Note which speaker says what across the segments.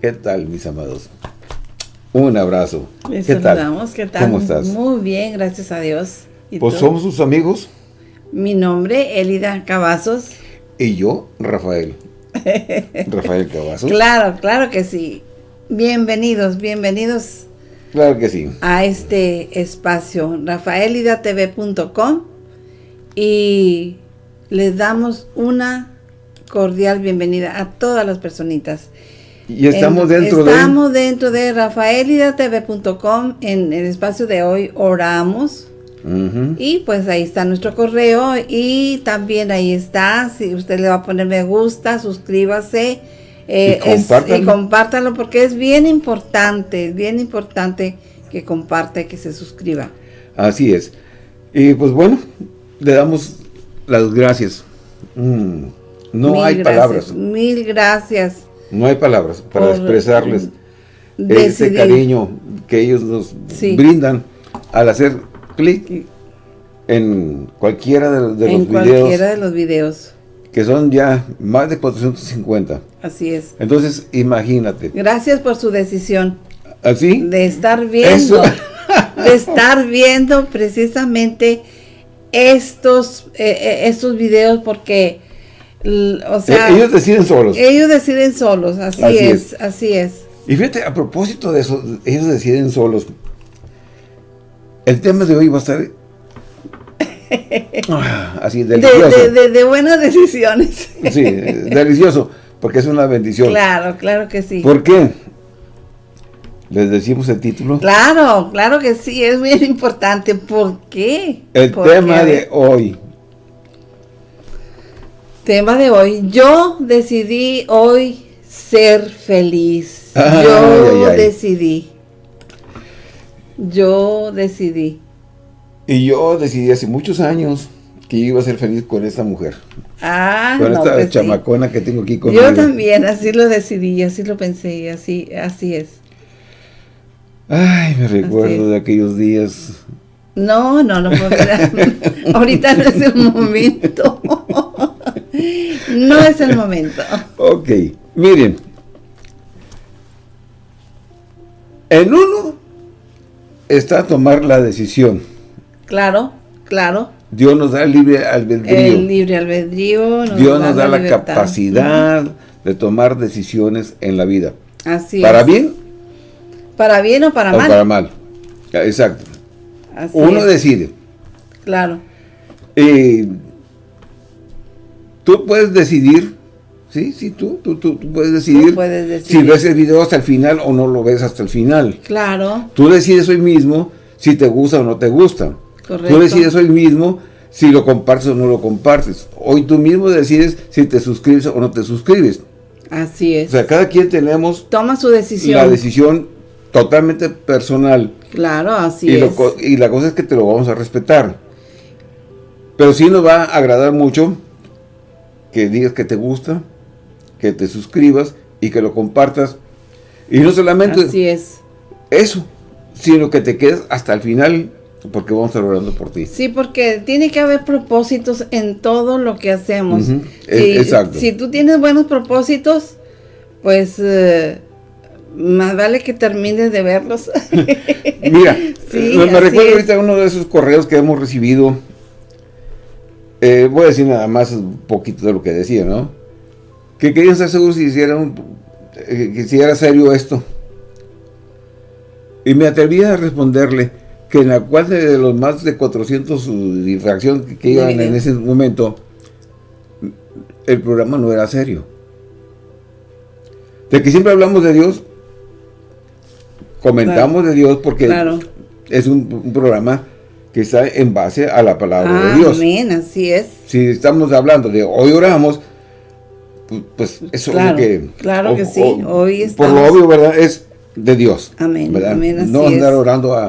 Speaker 1: ¿Qué tal, mis amados? Un abrazo.
Speaker 2: Les
Speaker 1: ¿Qué
Speaker 2: saludamos. ¿Qué tal?
Speaker 1: ¿Cómo estás?
Speaker 2: Muy bien, gracias a Dios. ¿Y
Speaker 1: Pues
Speaker 2: tú?
Speaker 1: somos sus amigos
Speaker 2: Mi nombre, Elida Cavazos.
Speaker 1: y yo, Rafael. Rafael Cavazos.
Speaker 2: Claro, claro que sí. Bienvenidos, bienvenidos
Speaker 1: Claro que sí.
Speaker 2: a este espacio, rafaelidatv.com y les damos una cordial bienvenida a todas las personitas.
Speaker 1: Y estamos
Speaker 2: En-
Speaker 1: dentro
Speaker 2: Estamos dentro de rafaelidatv.com en el espacio de hoy oramos
Speaker 1: de...
Speaker 2: Y pues ahí está nuestro correo y también ahí está, si usted le va a poner me gusta, suscríbase eh,
Speaker 1: Y
Speaker 2: es-
Speaker 1: compártalo.
Speaker 2: y compártalo porque es bien importante, es bien importante que comparte, que se suscriba.
Speaker 1: Así es. Y pues bueno, le damos las gracias. Mm, no
Speaker 2: Mil
Speaker 1: hay
Speaker 2: gracias,
Speaker 1: palabras.
Speaker 2: Mil gracias.
Speaker 1: No hay palabras para
Speaker 2: Por
Speaker 1: expresarles ese cariño que ellos nos
Speaker 2: Sí.
Speaker 1: brindan al hacer clic en cualquiera de, de
Speaker 2: en
Speaker 1: los
Speaker 2: cualquiera
Speaker 1: videos
Speaker 2: de los videos.
Speaker 1: que son ya más de 450.
Speaker 2: Así es.
Speaker 1: Entonces, imagínate.
Speaker 2: Gracias por su decisión
Speaker 1: ¿Así?
Speaker 2: de estar viendo,
Speaker 1: Eso.
Speaker 2: de estar viendo precisamente estos, eh, eh, estos videos porque, o sea,
Speaker 1: Eh, ellos deciden solos.
Speaker 2: ellos deciden solos, así,
Speaker 1: Así
Speaker 2: es,
Speaker 1: es.
Speaker 2: así es.
Speaker 1: Y fíjate, a propósito de eso, ellos deciden solos. El tema de hoy va a estar ah, así,
Speaker 2: De,
Speaker 1: delicioso.
Speaker 2: de- de- de buenas decisiones.
Speaker 1: Sí, delicioso, porque es una bendición.
Speaker 2: claro, claro que sí.
Speaker 1: ¿Por qué? Les decimos el título.
Speaker 2: Claro, claro que sí, es bien importante. ¿Por qué?
Speaker 1: El tema de hoy.
Speaker 2: Tema de hoy. Yo decidí hoy ser feliz.
Speaker 1: Ay,
Speaker 2: Yo
Speaker 1: ay, ay.
Speaker 2: decidí. Yo decidí.
Speaker 1: Y yo decidí hace muchos años que iba a ser feliz con esta mujer.
Speaker 2: Ah,
Speaker 1: con
Speaker 2: no,
Speaker 1: esta
Speaker 2: pues sí.
Speaker 1: chamacona que tengo aquí conmigo.
Speaker 2: Yo también, así lo decidí, así lo pensé, así, así es.
Speaker 1: Ay, me recuerdo de aquellos días.
Speaker 2: No, no, no, puedo ahorita no es el momento. No es el momento.
Speaker 1: Ok, miren. En uno está tomar la decisión.
Speaker 2: Claro, claro.
Speaker 1: Dios nos da el libre albedrío.
Speaker 2: El libre albedrío.
Speaker 1: Dios nos da la
Speaker 2: libertad.
Speaker 1: capacidad de tomar decisiones en la vida.
Speaker 2: Así
Speaker 1: ¿Para
Speaker 2: es.
Speaker 1: bien
Speaker 2: Para bien o para
Speaker 1: o
Speaker 2: mal.
Speaker 1: para mal? Exacto.
Speaker 2: Así
Speaker 1: Uno
Speaker 2: es,
Speaker 1: decide.
Speaker 2: Claro.
Speaker 1: Y tú puedes decidir, sí, sí, tú, tú, tú, tú puedes decidir,
Speaker 2: puedes
Speaker 1: si
Speaker 2: decidir.
Speaker 1: ves el video hasta el final o no lo ves hasta el final.
Speaker 2: Claro.
Speaker 1: Tú decides hoy mismo si te gusta o no te gusta.
Speaker 2: Correcto.
Speaker 1: Tú decides hoy mismo si lo compartes o no lo compartes. Hoy tú mismo decides si te suscribes o no te suscribes.
Speaker 2: Así es.
Speaker 1: O sea, cada quien tenemos
Speaker 2: Toma su decisión.
Speaker 1: la decisión totalmente personal.
Speaker 2: Claro, así
Speaker 1: Y,
Speaker 2: es.
Speaker 1: y la cosa es que te lo vamos a respetar. Pero sí nos va a agradar mucho que digas que te gusta, que te suscribas y que lo compartas. Y no solamente
Speaker 2: Así es.
Speaker 1: eso, sino que te quedes hasta el final porque vamos a estar orando por ti.
Speaker 2: Sí, porque tiene que haber propósitos en todo lo que hacemos. Si,
Speaker 1: e- exacto.
Speaker 2: si tú tienes buenos propósitos, pues eh, más vale que termines de verlos.
Speaker 1: Mira,
Speaker 2: Sí,
Speaker 1: me, me recuerdo
Speaker 2: es.
Speaker 1: ahorita uno de esos correos que hemos recibido. Eh, voy a decir nada más un poquito de lo que decía, ¿no? Que querían estar seguros si hicieran, eh, que si era serio esto. Y me atreví a responderle que en la cual de los más de 400 infracciones que, que iban en ese momento, el programa no era serio. De que siempre hablamos de Dios, comentamos de Dios porque
Speaker 2: Claro.
Speaker 1: es un, un programa que está en base a la palabra de Dios.
Speaker 2: Amén, así es.
Speaker 1: Si estamos hablando de hoy oramos, pu- pues eso
Speaker 2: Claro,
Speaker 1: es lo que...
Speaker 2: claro que sí, hoy
Speaker 1: Por lo
Speaker 2: estamos-
Speaker 1: obvio, ¿verdad? Es de Dios.
Speaker 2: Amén,
Speaker 1: ¿verdad?
Speaker 2: amén, así
Speaker 1: no andar
Speaker 2: es.
Speaker 1: orando a,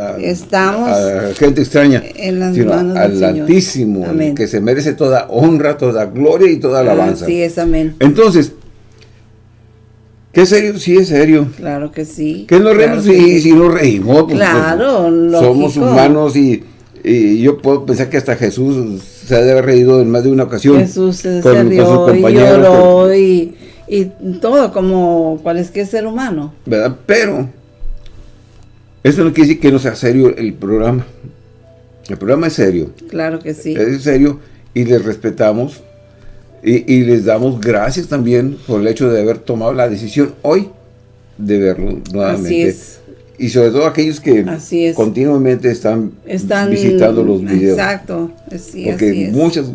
Speaker 1: a-
Speaker 2: Estamos
Speaker 1: a gente extraña,
Speaker 2: en las
Speaker 1: sino
Speaker 2: manos del
Speaker 1: al
Speaker 2: Señor.
Speaker 1: Altísimo,
Speaker 2: Amén.
Speaker 1: que se merece toda honra, toda gloria y toda alabanza.
Speaker 2: Así es, amén.
Speaker 1: Entonces, ¿qué es serio? Sí es serio.
Speaker 2: Claro que sí.
Speaker 1: ¿Qué nos
Speaker 2: claro
Speaker 1: reímos?
Speaker 2: que
Speaker 1: Sí, sí nos reímos. pues,
Speaker 2: Claro,
Speaker 1: pues, Somos humanos y, y yo puedo pensar que hasta Jesús se ha de haber reído en más de una ocasión.
Speaker 2: Jesús se,
Speaker 1: con-
Speaker 2: se
Speaker 1: con sus
Speaker 2: rió y lloró y, y todo como cualquier ser humano.
Speaker 1: ¿Verdad? Pero eso no quiere decir que no sea serio el programa. El programa es serio.
Speaker 2: Claro que sí.
Speaker 1: Es serio y les respetamos y, les damos gracias también por el hecho de haber tomado la decisión hoy de verlo nuevamente. Así es. Y sobre todo aquellos que continuamente están, están, visitando los videos.
Speaker 2: Exacto.
Speaker 1: Porque muchas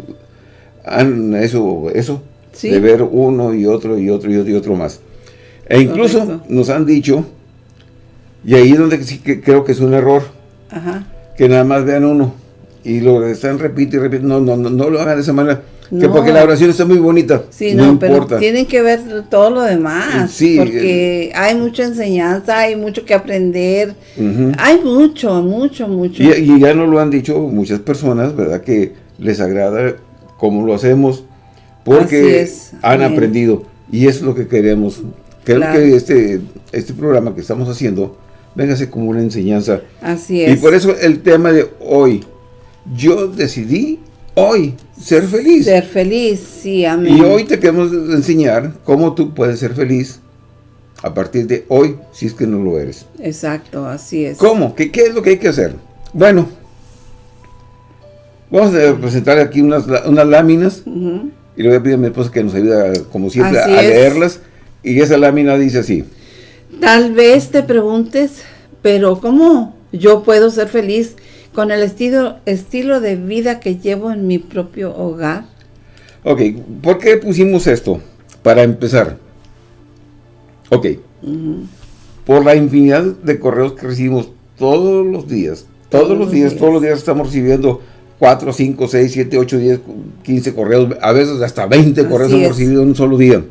Speaker 1: han eso, eso de ver uno y otro y otro y otro, y otro más. E incluso nos han dicho, y ahí es donde sí que creo que es un error, que nada más vean uno y lo están repite y repite, no, no, no, no lo hagan de esa manera que porque la oración está muy bonita.
Speaker 2: Sí, no, pero tienen que ver todo lo demás. Sí, porque hay mucha enseñanza, hay mucho que aprender. Hay mucho, mucho, mucho.
Speaker 1: Y, ya nos lo han dicho muchas personas, ¿verdad? Que les agrada cómo lo hacemos porque han aprendido. Y es lo que queremos. Creo que este, este programa que estamos haciendo, véngase como una enseñanza.
Speaker 2: Así es.
Speaker 1: Y por eso el tema de hoy, yo decidí hoy ser feliz.
Speaker 2: Ser feliz, sí, amén.
Speaker 1: Y hoy te queremos enseñar cómo tú puedes ser feliz a partir de hoy, si es que no lo eres.
Speaker 2: Exacto, así es.
Speaker 1: ¿Cómo? ¿Qué, qué es lo que hay que hacer? Bueno, vamos a presentar aquí unas, unas láminas y le voy a pedir a mi esposa que nos ayude, como siempre, a leerlas. Y esa lámina dice así.
Speaker 2: Tal vez te preguntes, pero ¿cómo yo puedo ser feliz con el estilo, estilo de vida que llevo en mi propio hogar.
Speaker 1: Ok, ¿por qué pusimos esto? Para empezar. Ok. Por la infinidad de correos que recibimos todos los días. Todos, los días, todos los días estamos recibiendo 4, 5, 6, 7, 8, 10, 15 correos, a veces hasta 20 correos hemos recibido en un solo día.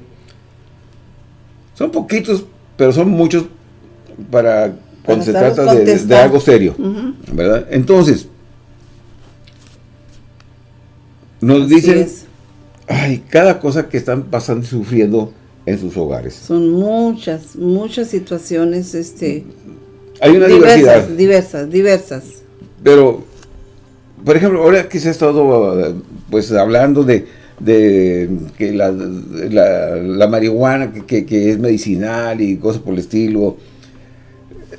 Speaker 1: Son poquitos, pero son muchos para cuando se trata de, algo serio, ¿verdad? Entonces, nos dicen, ay, cada cosa que están pasando y sufriendo en sus hogares.
Speaker 2: Son muchas, muchas situaciones, este...
Speaker 1: Hay una diversidad.
Speaker 2: Diversas, diversas.
Speaker 1: Pero, por ejemplo, ahora que se ha estado, pues, hablando de, que la, marihuana que, que, es medicinal y cosas por el estilo,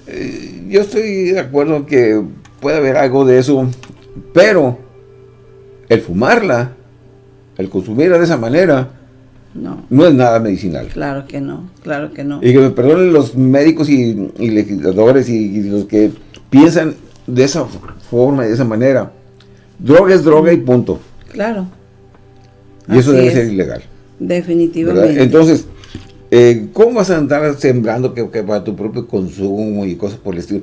Speaker 1: eh, yo estoy de acuerdo que puede haber algo de eso, pero el fumarla, el consumirla de esa manera, no. no es nada medicinal.
Speaker 2: Claro que no, claro que no.
Speaker 1: Y que me perdonen los médicos y, legisladores y, los que piensan de esa forma y de esa manera. Droga es droga y punto.
Speaker 2: Claro.
Speaker 1: Y eso debe ser ilegal.
Speaker 2: Definitivamente.
Speaker 1: Entonces, eh, ¿Cómo vas a andar sembrando que, para tu propio consumo y cosas por el estilo?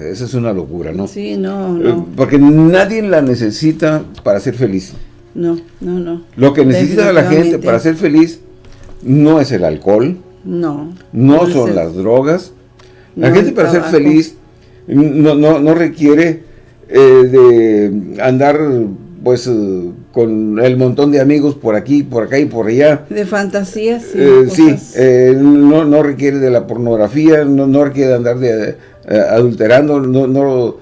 Speaker 1: Esa es una locura, ¿no?
Speaker 2: Sí, no, eh, no.
Speaker 1: porque nadie la necesita para ser feliz.
Speaker 2: No, no, no.
Speaker 1: Lo que necesita la gente para ser feliz no es el alcohol.
Speaker 2: No.
Speaker 1: No, son las drogas. La gente para ser feliz no, no, no requiere eh, de andar pues con el montón de amigos por aquí, por acá y por allá.
Speaker 2: De fantasías.
Speaker 1: Eh, sí, eh, no, no, requiere de la pornografía, no, no requiere de andar de, eh, adulterando, no, no,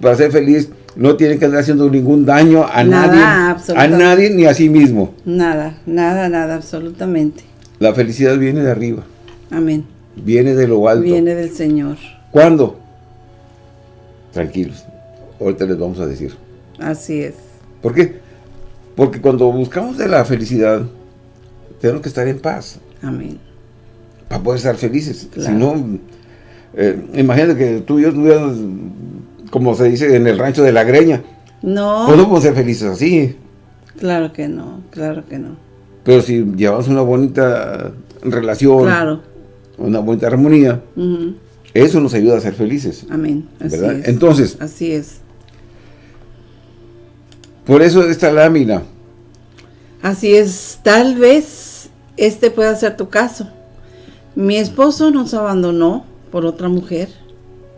Speaker 1: para ser feliz no tiene que andar haciendo ningún daño a nadie, a nadie ni a sí mismo.
Speaker 2: Nada, nada, nada, absolutamente.
Speaker 1: La felicidad viene de arriba.
Speaker 2: Amén.
Speaker 1: Viene de lo alto.
Speaker 2: Viene del Señor.
Speaker 1: ¿Cuándo? Tranquilos, ahorita les vamos a decir.
Speaker 2: Así es.
Speaker 1: ¿Por qué? Porque cuando buscamos de la felicidad, tenemos que estar en paz.
Speaker 2: Amén.
Speaker 1: Para poder estar felices. Si no, eh, imagínate que tú y yo estuviéramos, como se dice, en el rancho de la greña.
Speaker 2: No.
Speaker 1: No podemos ser felices así.
Speaker 2: Claro que no, claro que no.
Speaker 1: Pero si llevamos una bonita relación,
Speaker 2: claro.
Speaker 1: una bonita armonía, eso nos ayuda a ser felices.
Speaker 2: Amén.
Speaker 1: Así Es. Entonces,
Speaker 2: así es.
Speaker 1: Por eso esta lámina.
Speaker 2: Así es, tal vez este pueda ser tu caso. Mi esposo nos abandonó por otra mujer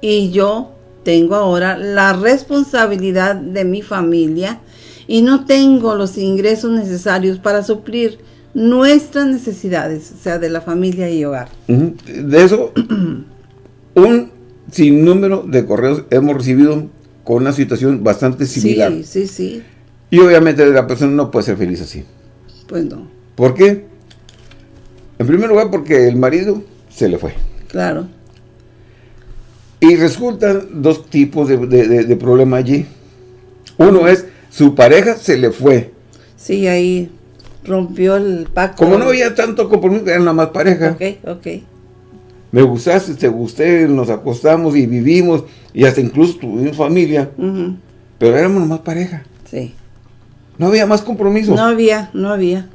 Speaker 2: y yo tengo ahora la responsabilidad de mi familia y no tengo los ingresos necesarios para suplir nuestras necesidades, o sea, de la familia y hogar.
Speaker 1: De eso, un sinnúmero de correos hemos recibido con una situación bastante similar.
Speaker 2: Sí, sí, sí.
Speaker 1: Y obviamente la persona no puede ser feliz así.
Speaker 2: Pues no.
Speaker 1: ¿Por qué? En primer lugar, porque el marido se le fue.
Speaker 2: Claro.
Speaker 1: Y resultan dos tipos de, de, problema allí. Uno es, su pareja se le fue.
Speaker 2: Sí, ahí rompió el pacto.
Speaker 1: Como no había tanto compromiso, eran nada más pareja.
Speaker 2: Ok, ok.
Speaker 1: Me gustaste, te gusté, nos acostamos y vivimos, y hasta incluso tuvimos familia, pero éramos nomás pareja.
Speaker 2: Sí.
Speaker 1: No había más compromiso.
Speaker 2: No había, no había.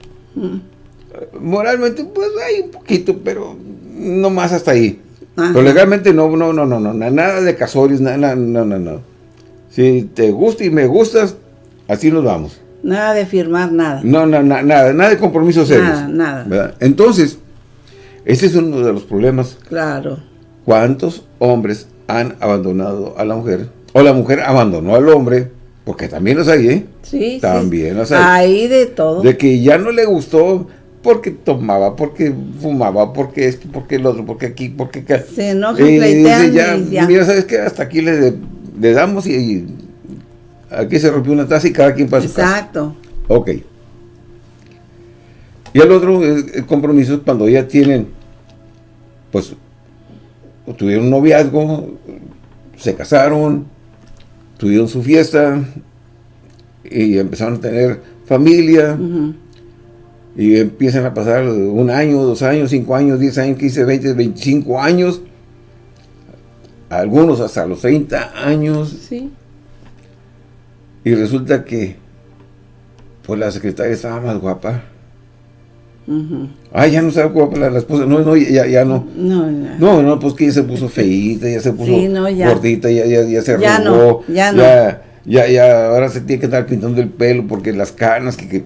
Speaker 1: Moralmente, pues hay un poquito, pero no más hasta ahí. Pero legalmente no, no, no, no, no, nada de casorios, nada, no, no, no. Si te gusta y me gustas, así nos vamos.
Speaker 2: Nada de firmar nada.
Speaker 1: No, no, nada, nada de compromisos serios.
Speaker 2: Nada, nada.
Speaker 1: Entonces, ese es uno de los problemas.
Speaker 2: Claro.
Speaker 1: ¿Cuántos hombres han abandonado a la mujer? O la mujer abandonó al hombre, porque también los hay, ¿eh?
Speaker 2: Sí,
Speaker 1: También los hay.
Speaker 2: Hay de todo.
Speaker 1: De que ya no le gustó porque tomaba, porque fumaba, porque esto, porque el otro, porque aquí, porque acá.
Speaker 2: Se enoja, y dice,
Speaker 1: ya, mira, ¿sabes qué? Hasta aquí le, le damos y, aquí se rompió una taza y cada quien pasa
Speaker 2: Exacto.
Speaker 1: Ok. Y el otro el compromiso es cuando ya tienen, pues, tuvieron un noviazgo, se casaron, tuvieron su fiesta y empezaron a tener familia y empiezan a pasar un año, dos años, cinco años, diez años, quince, veinte, veinticinco años, algunos hasta los 30 años.
Speaker 2: Sí.
Speaker 1: Y resulta que, pues la secretaria estaba más guapa. Ay, ya no estaba guapa la, esposa. No, no, ya, ya no.
Speaker 2: No,
Speaker 1: no. No, pues que ya se puso feíta, ya se puso gordita, ya, ya, ya se
Speaker 2: ya
Speaker 1: arrugó.
Speaker 2: No, ya no.
Speaker 1: Ya, ya, ahora se tiene que estar pintando el pelo porque las canas que,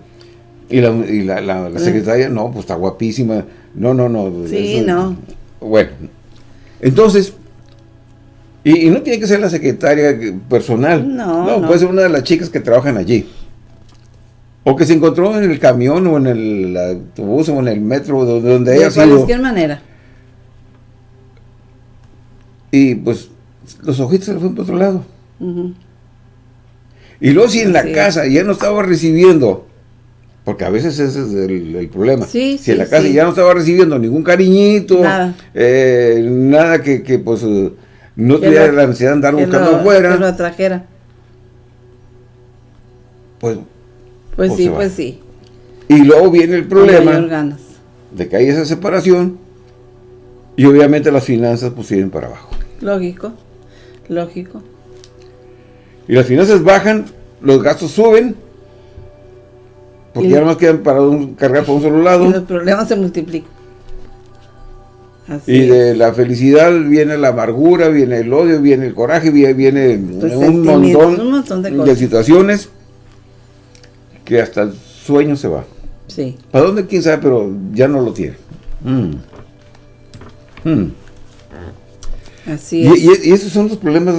Speaker 1: y la, y la, la, secretaria, no, pues está guapísima. No, no, no.
Speaker 2: Sí, no.
Speaker 1: Bueno, entonces, y, no tiene que ser la secretaria personal.
Speaker 2: No,
Speaker 1: no, puede ser una de las chicas que trabajan allí. O que se encontró en el camión o en el autobús o en el metro, donde, donde haya sido. De
Speaker 2: cualquier manera.
Speaker 1: Y pues los ojitos se le fueron para otro lado. Y luego si en la casa ya no estaba recibiendo, porque a veces ese es el, problema.
Speaker 2: si
Speaker 1: en la casa ya no estaba recibiendo ningún cariñito, nada, eh, nada que, que, pues no tuviera la necesidad de andar buscando afuera.
Speaker 2: Que lo atrajera.
Speaker 1: Pues
Speaker 2: pues sí, pues sí.
Speaker 1: Y luego viene el problema de que hay esa separación y obviamente las finanzas pues siguen para abajo.
Speaker 2: Lógico, lógico.
Speaker 1: Y las finanzas bajan, los gastos suben, porque ya no más quedan para cargar por un solo lado.
Speaker 2: Y los problemas se multiplican.
Speaker 1: y de la felicidad viene la amargura, viene el odio, viene el coraje, viene, pues un, montón de situaciones que hasta el sueño se va.
Speaker 2: Sí.
Speaker 1: ¿Para dónde? Quién sabe, pero ya no lo tiene. Mm. Mm.
Speaker 2: Así es.
Speaker 1: Y, esos son los problemas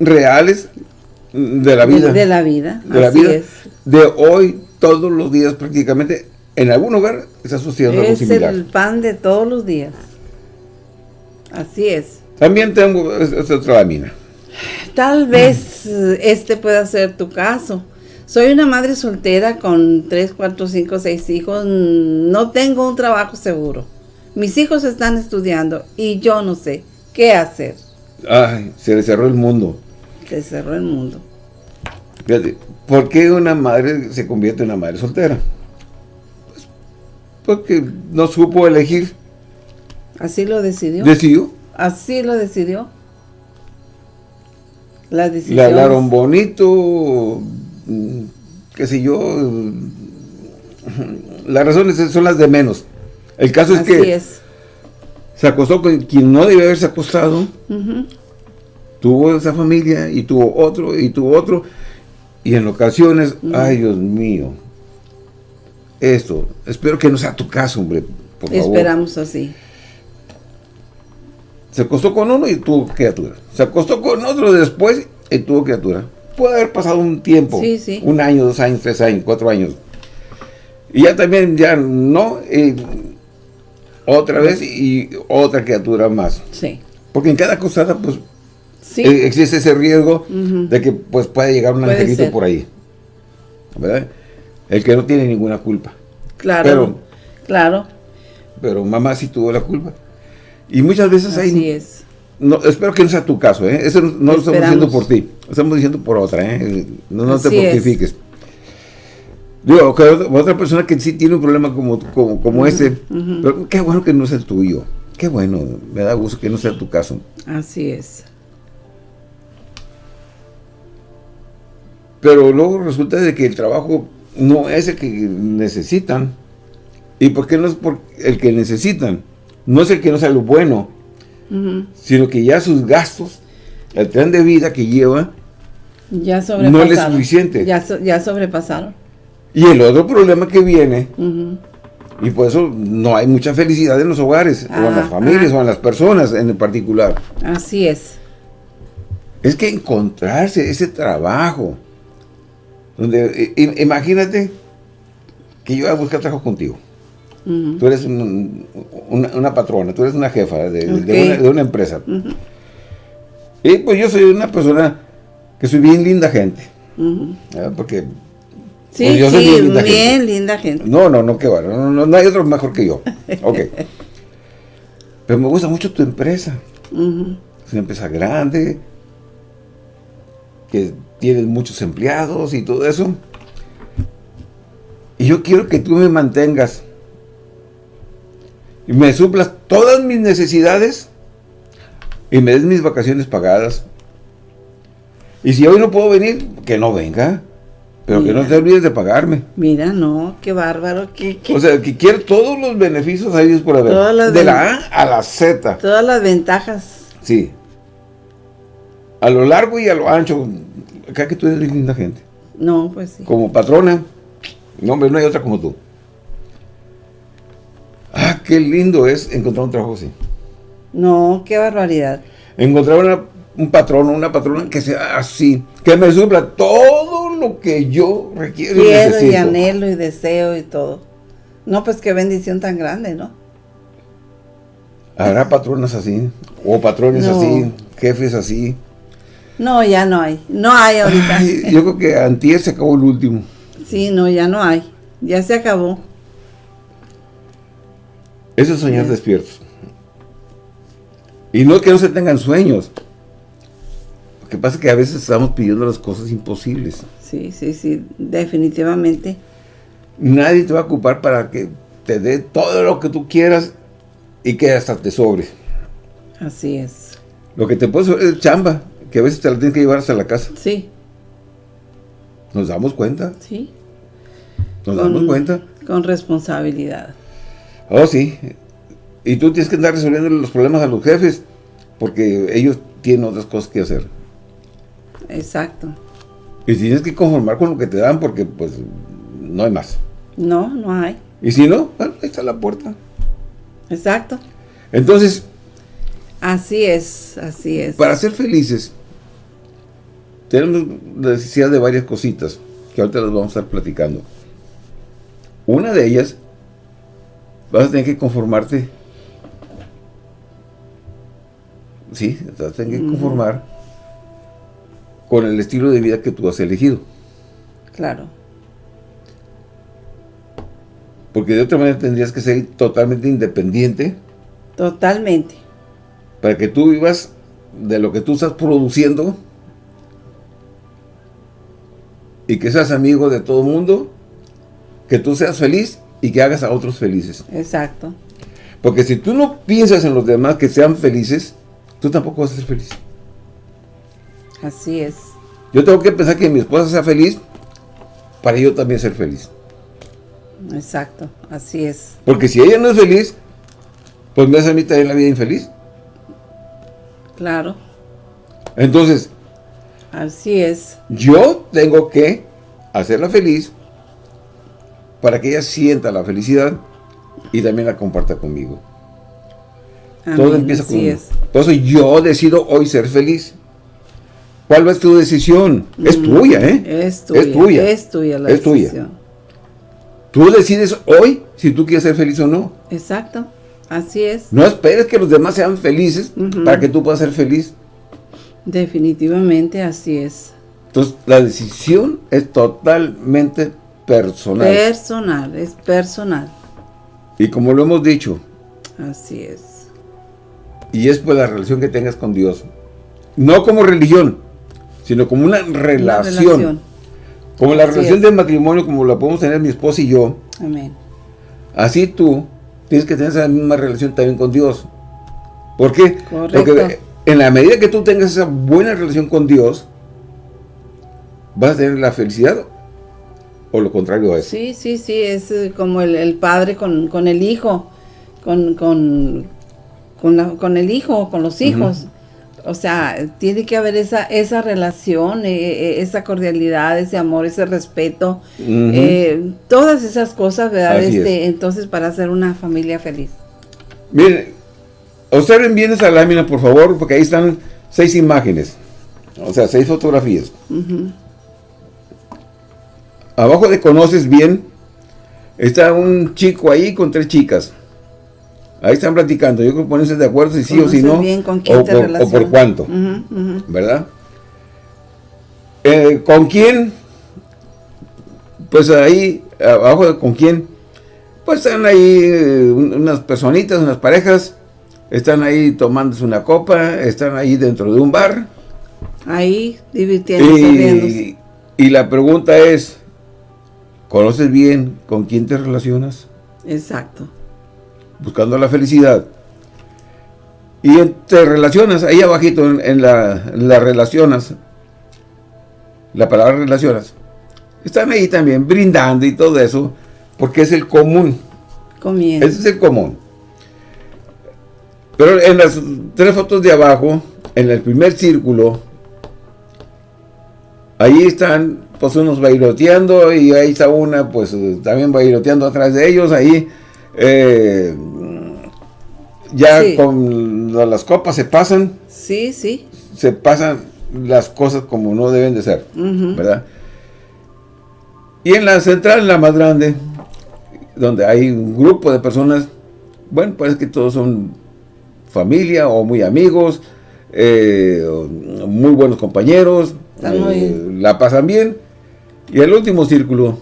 Speaker 1: reales de la vida.
Speaker 2: De, la vida.
Speaker 1: De la vida. De hoy, todos los días prácticamente, en algún lugar está sucediendo algo similar.
Speaker 2: Es el pan de todos los días. Así es.
Speaker 1: También tengo esta otra lámina.
Speaker 2: Tal vez este pueda ser tu caso. Soy una madre soltera con 3, 4, 5, 6 hijos. No tengo un trabajo seguro. Mis hijos están estudiando y yo no sé qué hacer.
Speaker 1: Ay, se le cerró el mundo.
Speaker 2: Se cerró el mundo.
Speaker 1: Fíjate, ¿por qué una madre se convierte en una madre soltera? Pues porque no supo elegir.
Speaker 2: Así lo decidió.
Speaker 1: ¿Decidió?
Speaker 2: Así lo decidió. La.
Speaker 1: Le hablaron bonito, qué sé yo, las razones son las de menos. El caso es que se acostó con quien no debe haberse acostado, tuvo esa familia y tuvo otro y tuvo otro, y en ocasiones, ay Dios mío, esto, espero que no sea tu caso, hombre, por favor.
Speaker 2: Esperamos así.
Speaker 1: Se acostó con uno y tuvo criatura. Se acostó con otro después y tuvo criatura puede haber pasado un tiempo, un año, dos años, tres años, cuatro años. Y ya también, ya no, otra vez y otra criatura más.
Speaker 2: Sí.
Speaker 1: Porque en cada acostada, pues, eh, existe ese riesgo de que pues puede llegar un angelito por ahí. ¿Verdad? El que no tiene ninguna culpa.
Speaker 2: Claro, claro.
Speaker 1: pero mamá sí tuvo la culpa. Y muchas veces
Speaker 2: Así
Speaker 1: hay...
Speaker 2: es.
Speaker 1: No, espero que no sea tu caso, ¿eh? Eso no lo estamos diciendo por ti, lo estamos diciendo por otra, ¿eh? No, no te
Speaker 2: es.
Speaker 1: mortifiques. Digo, que otra persona que sí tiene un problema como, como, como ese, pero qué bueno que no sea el tuyo. Qué bueno, me da gusto que no sea tu caso.
Speaker 2: Así es.
Speaker 1: Pero luego resulta de que el trabajo no es el que necesitan. ¿Y por qué no es por el que necesitan? No es el que no sea lo bueno, Sino que ya sus gastos, el plan de vida que lleva,
Speaker 2: Ya.
Speaker 1: No le es suficiente.
Speaker 2: Ya, so- ya sobrepasaron.
Speaker 1: y el otro problema que viene, y por eso no hay mucha felicidad en los hogares, o en las
Speaker 2: Ah,
Speaker 1: familias,
Speaker 2: ah.
Speaker 1: o en las personas en particular,
Speaker 2: Así es.
Speaker 1: es que encontrarse ese trabajo, donde, i- i- imagínate que yo voy a buscar trabajo contigo. Tú eres un- una, una patrona, tú eres una jefa de, una, de una empresa. Y pues yo soy una persona que soy bien linda gente. ¿verdad? Porque
Speaker 2: Sí,
Speaker 1: Pues yo soy
Speaker 2: sí,
Speaker 1: bien linda
Speaker 2: bien
Speaker 1: gente.
Speaker 2: linda gente.
Speaker 1: no, no, no, que va, no, no, no hay otro mejor que yo. Ok. Pero me gusta mucho tu empresa. Es una empresa grande, que tiene muchos empleados y todo eso. Y yo quiero que tú me mantengas y me suplas todas mis necesidades y me des mis vacaciones pagadas. Y si hoy no puedo venir, que no venga, pero que no te olvides de pagarme.
Speaker 2: Mira, no, qué bárbaro. Qué, qué-
Speaker 1: O sea, que quiero todos los beneficios ahí por haber. De la A a la Z.
Speaker 2: todas las ventajas.
Speaker 1: Sí. A lo largo y a lo ancho. Acá que tú eres linda gente.
Speaker 2: No, pues sí.
Speaker 1: Como patrona. No, hombre, no hay otra como tú. Ah, qué lindo es encontrar un trabajo así.
Speaker 2: No, qué barbaridad.
Speaker 1: Encontrar una- un patrón o una patrona que sea así. Que me supla todo lo que yo requiero y
Speaker 2: Quiero y
Speaker 1: necesito.
Speaker 2: anhelo y deseo y todo. No, pues qué bendición tan grande, ¿no?
Speaker 1: Habrá patronas así. O patrones
Speaker 2: No.
Speaker 1: así. Jefes así.
Speaker 2: No, ya no hay. No hay ahorita.
Speaker 1: Ay, yo creo que antier se acabó el último.
Speaker 2: Sí, no, ya no hay. Ya se acabó.
Speaker 1: Eso es soñar despiertos. Y no que no se tengan sueños. Lo que pasa es que a veces estamos pidiendo las cosas imposibles.
Speaker 2: Sí, sí, sí, definitivamente.
Speaker 1: Nadie te va a ocupar para que te dé todo lo que tú quieras y que hasta te sobre.
Speaker 2: Así es.
Speaker 1: Lo que te puede sobrar es chamba, que a veces te la tienes que llevar hasta la casa.
Speaker 2: Sí,
Speaker 1: Nos damos cuenta,
Speaker 2: sí.
Speaker 1: nos damos cuenta.
Speaker 2: Con responsabilidad.
Speaker 1: Oh, sí. Y tú tienes que andar resolviendo los problemas a los jefes, porque ellos tienen otras cosas que hacer.
Speaker 2: Exacto.
Speaker 1: Y tienes que conformar con lo que te dan, porque pues no hay más.
Speaker 2: No, no hay.
Speaker 1: Y si no, bueno, ahí está la puerta.
Speaker 2: Exacto.
Speaker 1: Entonces,
Speaker 2: Así es, así es.
Speaker 1: para ser felices, tenemos la necesidad de varias cositas, que ahorita las vamos a estar platicando. Una de ellas, vas a tener que conformarte. Sí, vas a tener que conformar con el estilo de vida que tú has elegido.
Speaker 2: Claro.
Speaker 1: Porque de otra manera tendrías que ser totalmente independiente
Speaker 2: Totalmente.
Speaker 1: para que tú vivas de lo que tú estás produciendo y que seas amigo de todo el mundo, que tú seas feliz y que hagas a otros felices.
Speaker 2: Exacto.
Speaker 1: Porque si tú no piensas en los demás que sean felices, tú tampoco vas a ser feliz.
Speaker 2: Así es.
Speaker 1: Yo tengo que pensar que mi esposa sea feliz para yo también ser feliz.
Speaker 2: Exacto. Así es.
Speaker 1: Porque si ella no es feliz, pues me hace a mí también la vida infeliz.
Speaker 2: Claro.
Speaker 1: Entonces,
Speaker 2: Así es.
Speaker 1: Yo tengo que hacerla feliz para que ella sienta la felicidad y también la comparta conmigo. Todo empieza con
Speaker 2: es.
Speaker 1: Entonces yo decido hoy ser feliz. ¿Cuál es tu decisión? Es tuya, ¿eh?
Speaker 2: Es tuya.
Speaker 1: Es tuya.
Speaker 2: Es tuya la
Speaker 1: Es tuya.
Speaker 2: decisión.
Speaker 1: Tú decides hoy si tú quieres ser feliz o no.
Speaker 2: Exacto. Así es.
Speaker 1: No esperes que los demás sean felices para que tú puedas ser feliz.
Speaker 2: Definitivamente así es.
Speaker 1: Entonces la decisión es totalmente personal.
Speaker 2: Personal, es personal.
Speaker 1: Y como lo hemos dicho,
Speaker 2: Así es.
Speaker 1: Y es por la relación que tengas con Dios. No como religión, sino como una relación. Una relación. Como la relación del matrimonio, como la podemos tener mi esposa y yo.
Speaker 2: Amén.
Speaker 1: Así tú tienes que tener esa misma relación también con Dios. ¿Por qué? Porque en la medida que tú tengas esa buena relación con Dios, vas a tener la felicidad o lo contrario a eso.
Speaker 2: Sí, sí, sí, es eh, como el, padre con, el hijo, con, con, con, el hijo, con los hijos. O sea, tiene que haber esa, esa relación, eh, eh, esa cordialidad, ese amor, ese respeto, todas esas cosas, ¿verdad? Este, entonces, para hacer una familia feliz.
Speaker 1: Miren, observen bien esa lámina, por favor, porque ahí están seis imágenes, o sea, seis fotografías. Abajo de conoces bien, está un chico ahí con tres chicas. Ahí están platicando. Yo creo que ponerse de acuerdo si sí o si no. o, por, cuánto. ¿Verdad? Eh, ¿Con quién? Pues ahí, abajo de con quién. Pues están ahí eh, unas personitas, unas parejas. Están ahí tomándose una copa. Están ahí dentro de un bar.
Speaker 2: Ahí divirtiéndose.
Speaker 1: y la pregunta es, ¿Conoces bien con quién te relacionas?
Speaker 2: Exacto.
Speaker 1: Buscando la felicidad. Y te relacionas, ahí abajito en, la, relacionas, la palabra relacionas, están ahí también brindando y todo eso, porque es el común.
Speaker 2: Comiendo.
Speaker 1: Ese es el común. Pero en las tres fotos de abajo, en el primer círculo, ahí están pues unos bailoteando y ahí está una pues también bailoteando atrás de ellos, ahí eh, ya con las copas se pasan.
Speaker 2: Sí, sí.
Speaker 1: Se pasan las cosas como no deben de ser, ¿verdad? Y en la central, la más grande, donde hay un grupo de personas, bueno, parece que todos son familia o muy amigos, eh, muy buenos compañeros, eh, la pasan bien, y el último círculo,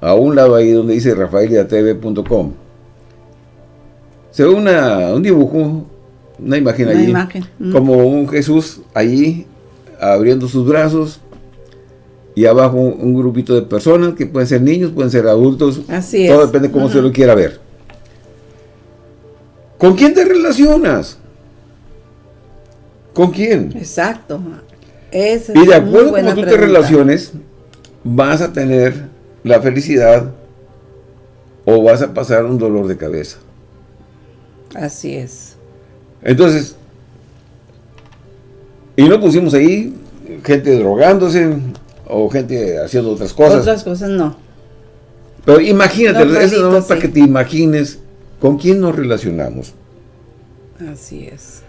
Speaker 1: a un lado ahí donde dice rafaeliatv.com, se ve una, un dibujo, una imagen allí, como un Jesús allí abriendo sus brazos y abajo un, grupito de personas que pueden ser niños, pueden ser adultos,
Speaker 2: Así
Speaker 1: todo depende cómo se lo quiera ver. ¿Con quién te relacionas? ¿Con quién?
Speaker 2: Exacto.
Speaker 1: y de acuerdo a cómo tú te relaciones, vas a tener la felicidad o vas a pasar un dolor de cabeza.
Speaker 2: Así es.
Speaker 1: Entonces, y no pusimos ahí gente drogándose o gente haciendo otras cosas.
Speaker 2: Otras cosas no.
Speaker 1: Pero imagínate, eso es para que te imagines con quién nos relacionamos.
Speaker 2: Así es.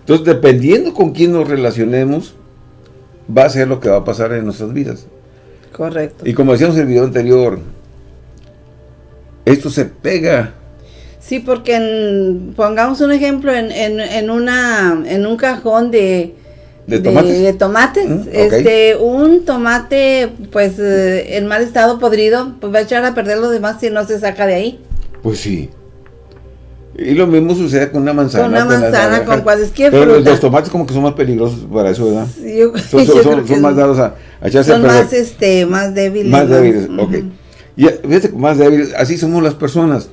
Speaker 1: Entonces, dependiendo con quién nos relacionemos, va a ser lo que va a pasar en nuestras vidas.
Speaker 2: Correcto.
Speaker 1: Y como decíamos en el video anterior, esto se pega.
Speaker 2: Sí, porque pongamos un ejemplo en, en, una, en un cajón de,
Speaker 1: de tomates,
Speaker 2: de, tomates mm, este, un tomate pues eh, en mal estado podrido, pues va a echar a perder los demás si no se saca de ahí.
Speaker 1: Pues sí. Y lo mismo sucede con una manzana.
Speaker 2: Con una manzana, con, cualquier
Speaker 1: Pero los tomates como que son más peligrosos para eso, ¿verdad? son, más dados a, echarse
Speaker 2: Son más, este, más débiles.
Speaker 1: Más débiles, ok. Y fíjate, más débiles, así somos las personas.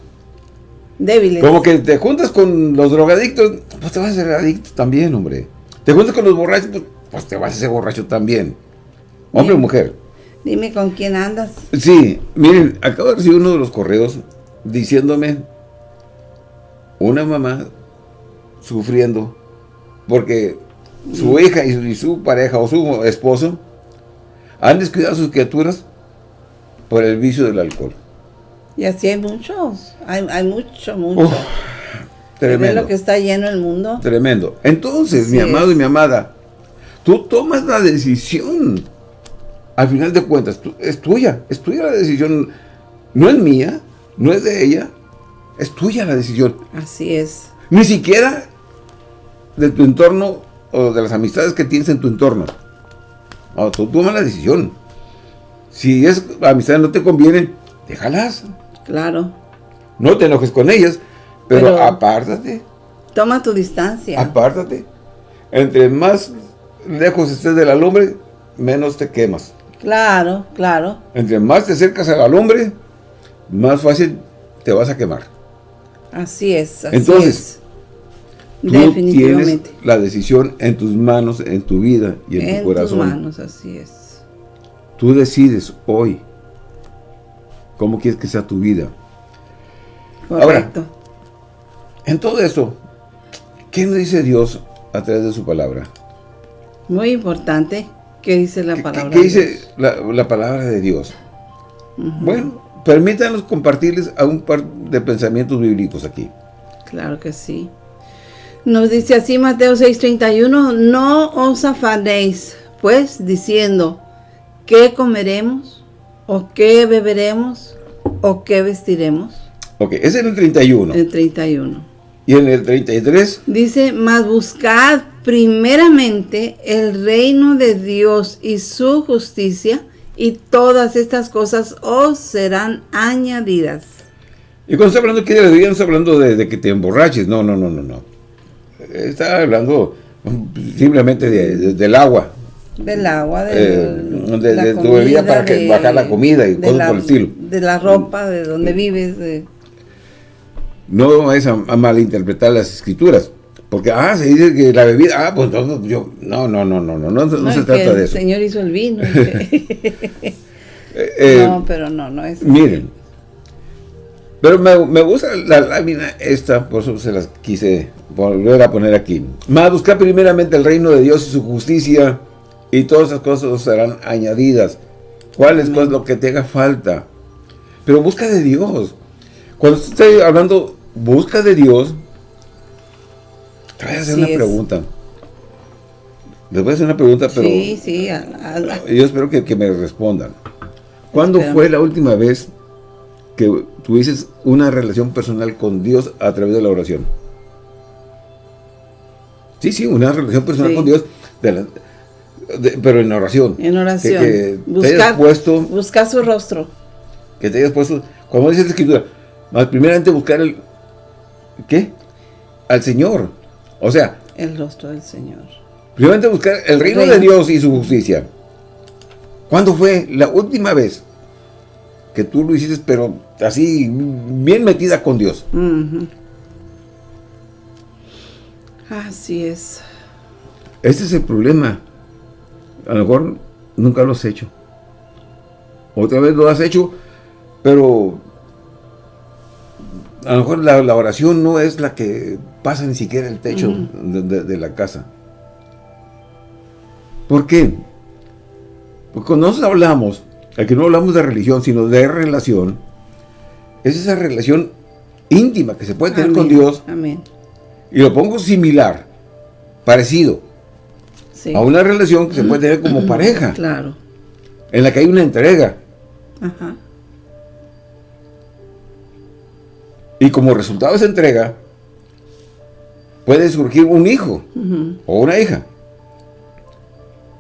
Speaker 2: Débiles.
Speaker 1: Como que te juntas con los drogadictos, pues te vas a hacer adicto también, hombre. Te juntas con los borrachos, pues, pues te vas a hacer borracho también. Hombre o mujer.
Speaker 2: Dime con quién andas.
Speaker 1: Sí, miren, acabo de recibir uno de los correos diciéndome una mamá sufriendo porque su mm. hija y su, pareja o su esposo han descuidado a sus criaturas por el vicio del alcohol.
Speaker 2: Y así hay muchos, hay, mucho, mucho.
Speaker 1: tremendo.
Speaker 2: lo que está lleno el mundo.
Speaker 1: Tremendo. Entonces, mi amado y mi amada, tú tomas la decisión. Al final de cuentas, es tuya, es tuya la decisión. No es mía, no es de ella, es tuya la decisión.
Speaker 2: Así es.
Speaker 1: Ni siquiera de tu entorno o de las amistades que tienes en tu entorno. No, tú tomas la decisión. Si es amistades no te convienen, déjalas.
Speaker 2: Claro.
Speaker 1: No te enojes con ellas. Pero,
Speaker 2: Pero-
Speaker 1: apártate,
Speaker 2: Toma tu distancia.
Speaker 1: apártate. Entre más lejos estés de la lumbre, menos te quemas.
Speaker 2: Claro, claro.
Speaker 1: Entre más te acercas a la lumbre, más fácil te vas a quemar.
Speaker 2: Así es, así
Speaker 1: Entonces,
Speaker 2: es.
Speaker 1: Tú tienes la decisión en tus manos, en tu vida y en,
Speaker 2: En
Speaker 1: tu
Speaker 2: tus
Speaker 1: corazón.
Speaker 2: manos, así es.
Speaker 1: Tú decides hoy cómo quieres que sea tu vida. Ahora,
Speaker 2: Correcto.
Speaker 1: En todo esto, ¿qué nos dice Dios a través de su palabra?
Speaker 2: Muy importante. ¿Qué dice la
Speaker 1: ¿Qué,
Speaker 2: palabra?
Speaker 1: qué
Speaker 2: de
Speaker 1: dice la palabra de Dios? Bueno, permítanos compartirles a un par de pensamientos bíblicos aquí.
Speaker 2: Claro que sí. Nos dice así Mateo 6:31, no os afanéis, pues, diciendo, ¿qué comeremos? ¿O qué beberemos? ¿O qué vestiremos?
Speaker 1: Ok, ese es el 31.
Speaker 2: El 31.
Speaker 1: Y en el 33,
Speaker 2: Dice, mas buscad primeramente el reino de Dios y su justicia, y todas estas cosas os serán añadidas.
Speaker 1: y cuando está hablando de la bebida, no está hablando de, de que te emborraches, no, no, no, no, no. Está hablando mm, simplemente de- de- del agua,
Speaker 2: Del agua, de,
Speaker 1: Eh, de- de tu bebida para que bajar la comida y cosas
Speaker 2: la-
Speaker 1: por el estilo.
Speaker 2: De la ropa, de donde vives. de-
Speaker 1: No es a, a malinterpretar las escrituras. Porque, ah, se dice que la bebida, ah, pues entonces yo, no, no, no, no, no, no, no
Speaker 2: No,
Speaker 1: se trata de
Speaker 2: el
Speaker 1: eso.
Speaker 2: Señor hizo el vino.
Speaker 1: Eh, eh,
Speaker 2: no, pero no, no es.
Speaker 1: Miren, pero me, me gusta la lámina esta, por eso se las quise volver a poner aquí. Más buscar primeramente el reino de Dios y su justicia, y todas esas cosas os serán añadidas. ¿Cuál es lo que te haga falta? Pero busca de Dios. Cuando estoy hablando, busca de Dios, te voy a hacer
Speaker 2: Así
Speaker 1: una
Speaker 2: es.
Speaker 1: pregunta. Les voy a hacer una pregunta, pero
Speaker 2: Sí, sí. a- a-
Speaker 1: yo espero que, que me respondan. ¿Cuándo
Speaker 2: Espérame.
Speaker 1: fue la última vez que tuvieses una relación personal con Dios a través de la oración? Sí, sí, una relación personal
Speaker 2: Sí.
Speaker 1: con Dios, de la- de- pero en oración.
Speaker 2: en oración.
Speaker 1: Que, que te hayas
Speaker 2: buscar,
Speaker 1: puesto,
Speaker 2: buscar su rostro.
Speaker 1: que te hayas puesto, como dice la escritura, más primeramente buscar el, ¿qué? Al Señor. O sea,
Speaker 2: El rostro del Señor.
Speaker 1: primeramente buscar el reino
Speaker 2: Reino.
Speaker 1: de Dios y su justicia. ¿Cuándo fue la última vez que tú lo hiciste, pero así, bien metida con Dios?
Speaker 2: Así es.
Speaker 1: Este es el problema. A lo mejor nunca lo has hecho. Otra vez lo has hecho, pero a lo mejor la, la oración no es la que pasa ni siquiera el techo de, de- de la casa. ¿Por qué? Porque cuando nosotros hablamos, aquí no hablamos de religión, sino de relación, es esa relación íntima que se puede tener con. Dios,
Speaker 2: Amén.
Speaker 1: y lo pongo similar, parecido,
Speaker 2: Sí.
Speaker 1: a una relación que se puede tener como pareja,
Speaker 2: Claro.
Speaker 1: en la que hay una entrega.
Speaker 2: Ajá.
Speaker 1: Y como resultado de esa entrega, puede surgir un hijo o una hija.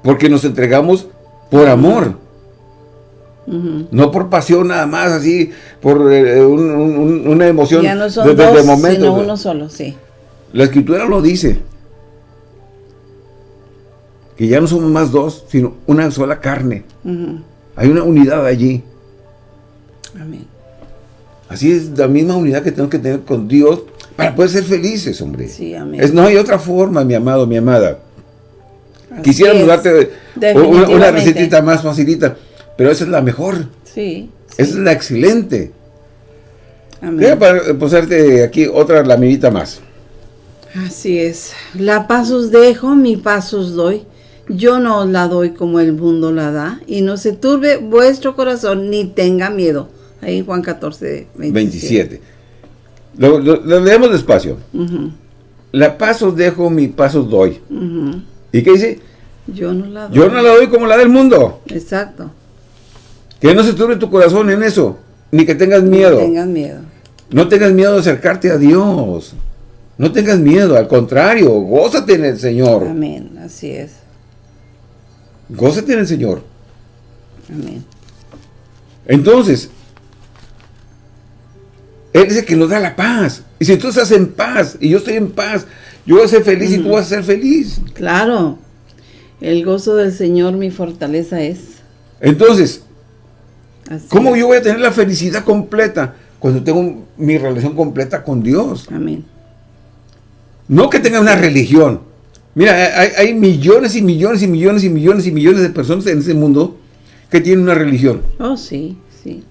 Speaker 1: Porque nos entregamos por amor, no por pasión nada más, así, por eh, un- un- una emoción
Speaker 2: Ya no son
Speaker 1: de, de- de
Speaker 2: dos,
Speaker 1: momento.
Speaker 2: sino uno solo, sí.
Speaker 1: La escritura lo dice. Que ya no somos más dos, sino una sola carne. Hay una unidad allí.
Speaker 2: Amén.
Speaker 1: Así es la misma unidad que tenemos que tener con Dios para poder ser felices, hombre.
Speaker 2: Sí, amén.
Speaker 1: Es, no hay otra forma, mi amado, mi amada.
Speaker 2: Así es.
Speaker 1: darte una, una
Speaker 2: Definitivamente.
Speaker 1: recetita más facilita, pero esa es la mejor.
Speaker 2: Sí. sí.
Speaker 1: Esa es la excelente.
Speaker 2: Amén.
Speaker 1: Voy a pa- puserte aquí otra laminita más.
Speaker 2: Así es. La paz os dejo, mi paz os doy. Yo no os la doy como el mundo la da. Y no se turbe vuestro corazón ni tenga miedo. Ahí Juan 14, 27.
Speaker 1: 27. Lo, lo- lo leemos despacio. La paz os dejo, mi paz os doy. ¿Y qué dice?
Speaker 2: Yo no la doy.
Speaker 1: Yo no la doy como la del mundo.
Speaker 2: Exacto.
Speaker 1: Que no se turbe tu corazón en eso. Ni que tengas miedo.
Speaker 2: No tengan miedo.
Speaker 1: No tengas miedo de acercarte a Dios. No tengas miedo, al contrario, gózate en el Señor.
Speaker 2: Amén. Así es.
Speaker 1: Gózate en el Señor.
Speaker 2: Amén.
Speaker 1: Entonces, Él es el que nos da la paz. Y si tú estás en paz, y yo estoy en paz, yo voy a ser feliz y tú vas a ser feliz.
Speaker 2: Claro. El gozo del Señor mi fortaleza es.
Speaker 1: Entonces,
Speaker 2: Así
Speaker 1: ¿cómo
Speaker 2: es.
Speaker 1: yo voy a tener la felicidad completa? Cuando tengo mi relación completa con Dios.
Speaker 2: Amén.
Speaker 1: No que tenga una religión. Mira, hay, hay millones y millones y millones y millones y millones de personas en este mundo que tienen una religión,
Speaker 2: Oh, sí, sí.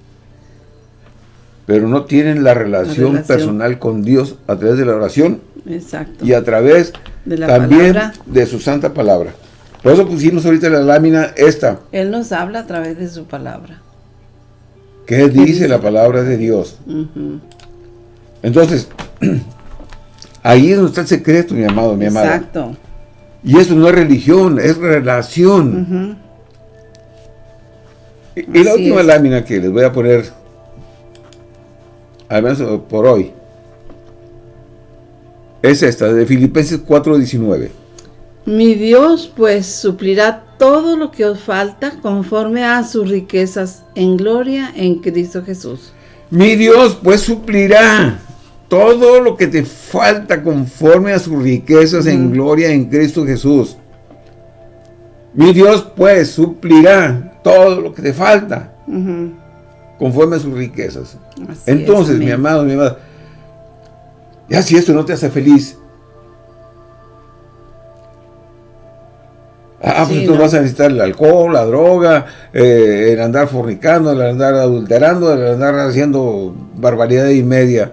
Speaker 1: Pero no tienen la relación,
Speaker 2: relación.
Speaker 1: personal con Dios a través de la oración
Speaker 2: Exacto.
Speaker 1: y a través
Speaker 2: De la
Speaker 1: también
Speaker 2: palabra.
Speaker 1: de su santa palabra. Por eso pusimos ahorita la lámina esta,
Speaker 2: Él nos habla a través de su palabra.
Speaker 1: que dice,
Speaker 2: dice?
Speaker 1: la palabra de Dios. Entonces, ahí es donde está el secreto, mi amado, mi amada.
Speaker 2: Exacto.
Speaker 1: Y eso no es religión, es relación.
Speaker 2: Ujú.
Speaker 1: Y, la última
Speaker 2: es.
Speaker 1: lámina que les voy a poner, al menos por hoy, es esta, de Filipenses 4.19.
Speaker 2: Mi Dios pues suplirá todo lo que os falta conforme a sus riquezas en gloria en Cristo Jesús.
Speaker 1: Mi Dios pues suplirá todo lo que te falta conforme a sus riquezas en gloria en Cristo Jesús. Mi Dios pues suplirá todo lo que te falta. Conforme a sus riquezas.
Speaker 2: Así
Speaker 1: Entonces,
Speaker 2: es,
Speaker 1: mi amado, mi amada, ya si esto no te hace feliz, ah, pues
Speaker 2: Sí, no.
Speaker 1: vas a necesitar el alcohol, la droga, eh, el andar fornicando, el andar adulterando, el andar haciendo barbaridad y media.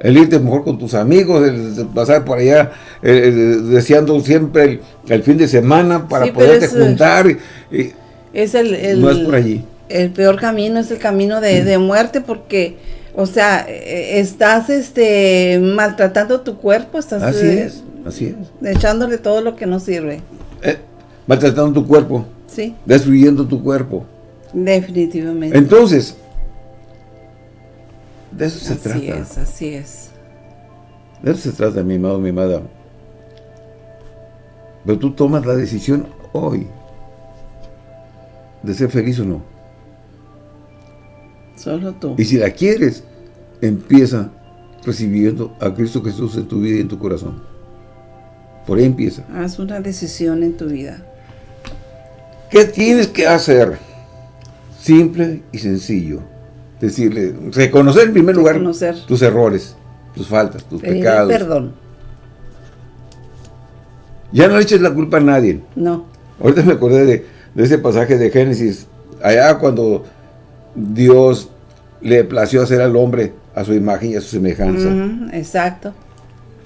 Speaker 1: El irte mejor con tus amigos, el pasar por allá eh, eh, deseando siempre el, el fin de semana para
Speaker 2: Sí,
Speaker 1: poderte
Speaker 2: es,
Speaker 1: juntar. y- y
Speaker 2: Es el, el-
Speaker 1: no es por allí.
Speaker 2: El peor camino es el camino de, de muerte porque, o sea, eh, estás este maltratando tu cuerpo, estás
Speaker 1: Así
Speaker 2: eh,
Speaker 1: es, así es.
Speaker 2: echándole todo lo que no sirve.
Speaker 1: Eh, maltratando tu cuerpo,
Speaker 2: Sí,
Speaker 1: destruyendo tu cuerpo.
Speaker 2: definitivamente.
Speaker 1: Entonces, de eso se
Speaker 2: así
Speaker 1: trata.
Speaker 2: es, así es.
Speaker 1: De eso se trata, mi amado, mi amada. Pero tú tomas la decisión hoy de ser feliz o no.
Speaker 2: Solo tú.
Speaker 1: Y si la quieres, empieza recibiendo a Cristo Jesús en tu vida y en tu corazón. Por ahí empieza.
Speaker 2: Haz una decisión en tu vida.
Speaker 1: ¿Qué tienes que hacer? Simple y sencillo. Decirle, reconocer en primer lugar
Speaker 2: Reconocer.
Speaker 1: tus errores, tus faltas, tus
Speaker 2: Pedir
Speaker 1: pecados.
Speaker 2: perdón.
Speaker 1: Ya no le eches la culpa a nadie.
Speaker 2: No.
Speaker 1: Ahorita me acordé de, de ese pasaje de Génesis, allá cuando Dios le plació hacer al hombre a su imagen y a su semejanza.
Speaker 2: Exacto.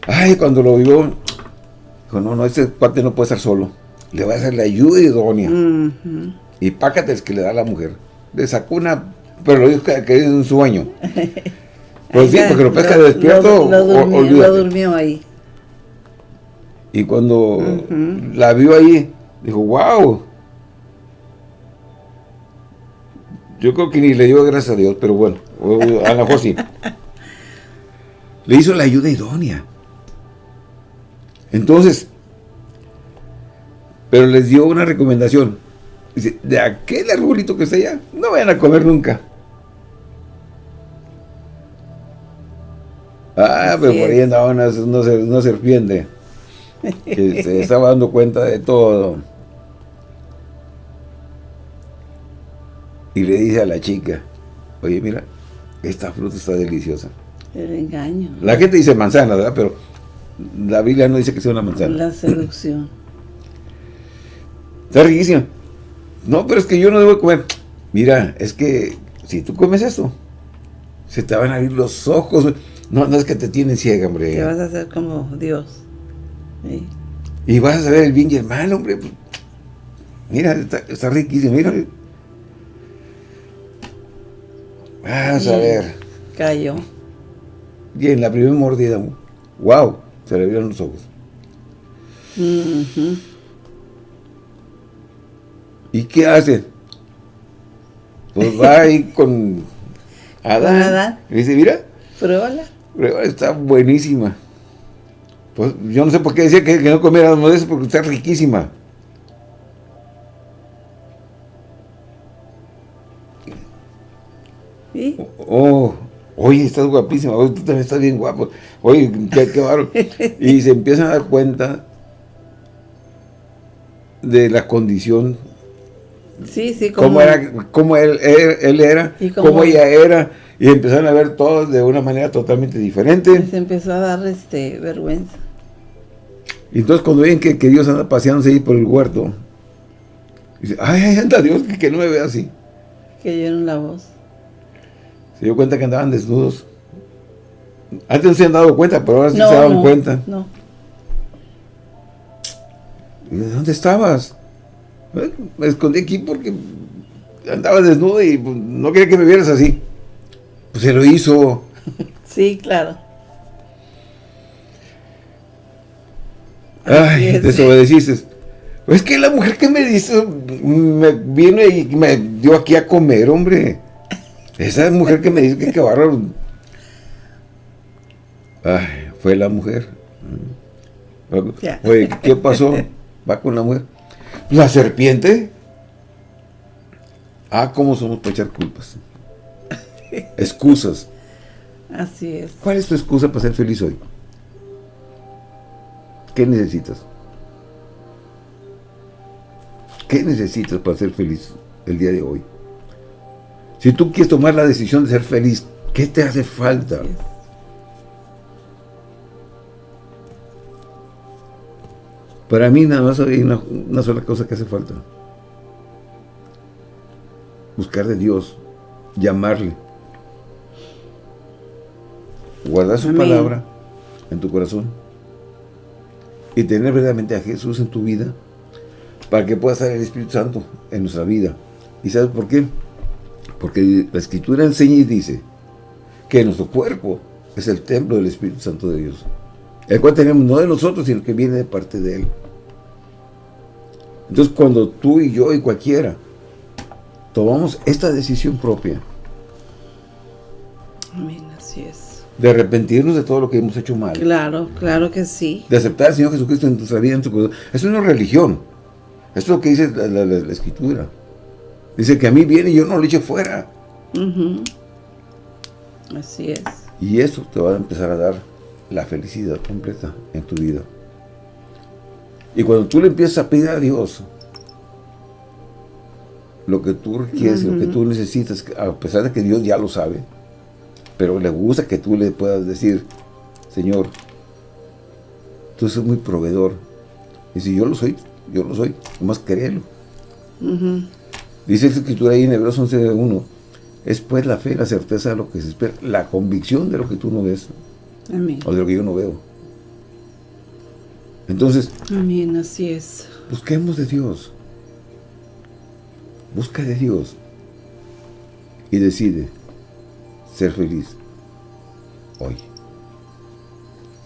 Speaker 1: Ay, cuando lo vio, dijo, no, no, ese cuate no puede estar solo. Le voy a hacer la ayuda idónea. Y pácateles que le da a la mujer. Le sacó una, pero lo dijo que, que es un sueño. Pues sí, porque lo pesca
Speaker 2: lo-
Speaker 1: despierto,
Speaker 2: Lo, lo
Speaker 1: o-
Speaker 2: durmió, lo durmió ahí.
Speaker 1: Y cuando la vio ahí, dijo, wow. Yo creo que ni le dio gracias a Dios, pero bueno, a lo mejor sí. Le hizo la ayuda idónea. Entonces, pero les dio una recomendación. Dice, de aquel arbolito que está allá, no vayan a comer nunca. Ah,
Speaker 2: Así
Speaker 1: pero por ahí andaba una, una una serpiente que se estaba dando cuenta de todo. Y le dice a la chica, oye, mira, esta fruta está deliciosa.
Speaker 2: El engaño.
Speaker 1: La gente dice manzana, ¿verdad? Pero la Biblia no dice que sea una manzana.
Speaker 2: La seducción.
Speaker 1: Está riquísima. No, pero es que yo no debo comer. Mira, es que si tú comes esto, se te van a abrir los ojos. No, no es que te tienen ciega, hombre.
Speaker 2: vas a ser como Dios. Sí.
Speaker 1: Y vas a saber el bien y el mal, hombre. Mira, está, está riquísimo, mira. A
Speaker 2: Y
Speaker 1: ver.
Speaker 2: Cayó.
Speaker 1: Y en la primera mordida, wow, se le abrieron los ojos. ¿Y qué hace? Pues va ahí con Adán.
Speaker 2: Adán.
Speaker 1: Y dice, mira,
Speaker 2: Pruébala.
Speaker 1: Pero está buenísima. Pues yo no sé por qué decía que, que no comiera de eso, porque está riquísima.
Speaker 2: ¿Sí?
Speaker 1: Oh, Oye, estás guapísima, oye, tú también estás bien guapo. Oye, qué, qué Y se empiezan a dar cuenta de la condición.
Speaker 2: Sí, sí,
Speaker 1: como... Cómo, era, cómo él, él, era, cómo, ella era. Y empezaron a ver todo de una manera totalmente diferente.
Speaker 2: se empezó a dar este vergüenza.
Speaker 1: Y entonces cuando ven que, que Dios anda paseándose ahí por el huerto, dice, ay, anda Dios, que, no me vea así.
Speaker 2: Que oyeron la voz.
Speaker 1: Se dio cuenta que andaban desnudos. Antes no se han dado cuenta, pero ahora sí se daban cuenta. No. ¿Y dónde estabas? Me escondí aquí porque andaba desnudo y pues, no quería que me vieras así. Pues se lo hizo.
Speaker 2: Sí, claro.
Speaker 1: Ay, desobedeciste. Es que la mujer que me dice, me vino y me dio aquí a comer, hombre. Esa mujer que me dice que qué bárbaro. Ay, fue la mujer. Oye, ¿qué pasó? Va con la mujer. La serpiente. Ah, cómo somos para echar culpas. Excusas.
Speaker 2: Así es.
Speaker 1: ¿Cuál es tu excusa para ser feliz hoy? ¿Qué necesitas? ¿Qué necesitas para ser feliz el día de hoy? Si tú quieres tomar la decisión de ser feliz, ¿qué te hace falta? Para mí nada más hay una, una, sola cosa que hace falta. Buscar de Dios, llamarle. Guardar su palabra en tu corazón. Y tener verdaderamente a Jesús en tu vida para que pueda estar el Espíritu Santo en nuestra vida. ¿Y sabes por qué? Porque la Escritura enseña y dice que nuestro cuerpo es el templo del Espíritu Santo de Dios. El cual tenemos no de nosotros, sino que viene de parte de Él. Entonces cuando tú y yo y cualquiera tomamos esta decisión propia.
Speaker 2: Amén, así es.
Speaker 1: De arrepentirnos de todo lo que hemos hecho mal.
Speaker 2: Claro, claro que sí.
Speaker 1: De aceptar al Señor Jesucristo en nuestra vida, en tu corazón. Es una religión. Esto es lo que dice la, Escritura. Dice que a mí viene y yo no lo echo fuera.
Speaker 2: Así es.
Speaker 1: Y eso te va a empezar a dar la felicidad completa en tu vida. Y cuando tú le empiezas a pedir a Dios lo que tú requieres, lo que tú necesitas, a pesar de que Dios ya lo sabe, pero le gusta que tú le puedas decir, Señor, tú eres muy proveedor. Y si yo lo soy, yo lo soy, nomás créelo. Dice la escritura ahí en Hebreos 11.1, es pues la fe, la certeza de lo que se espera, la convicción de lo que tú no ves, o de lo que yo no veo. Entonces,
Speaker 2: Amén, así es.
Speaker 1: Busquemos de Dios. Busca de Dios. Y decide ser feliz hoy.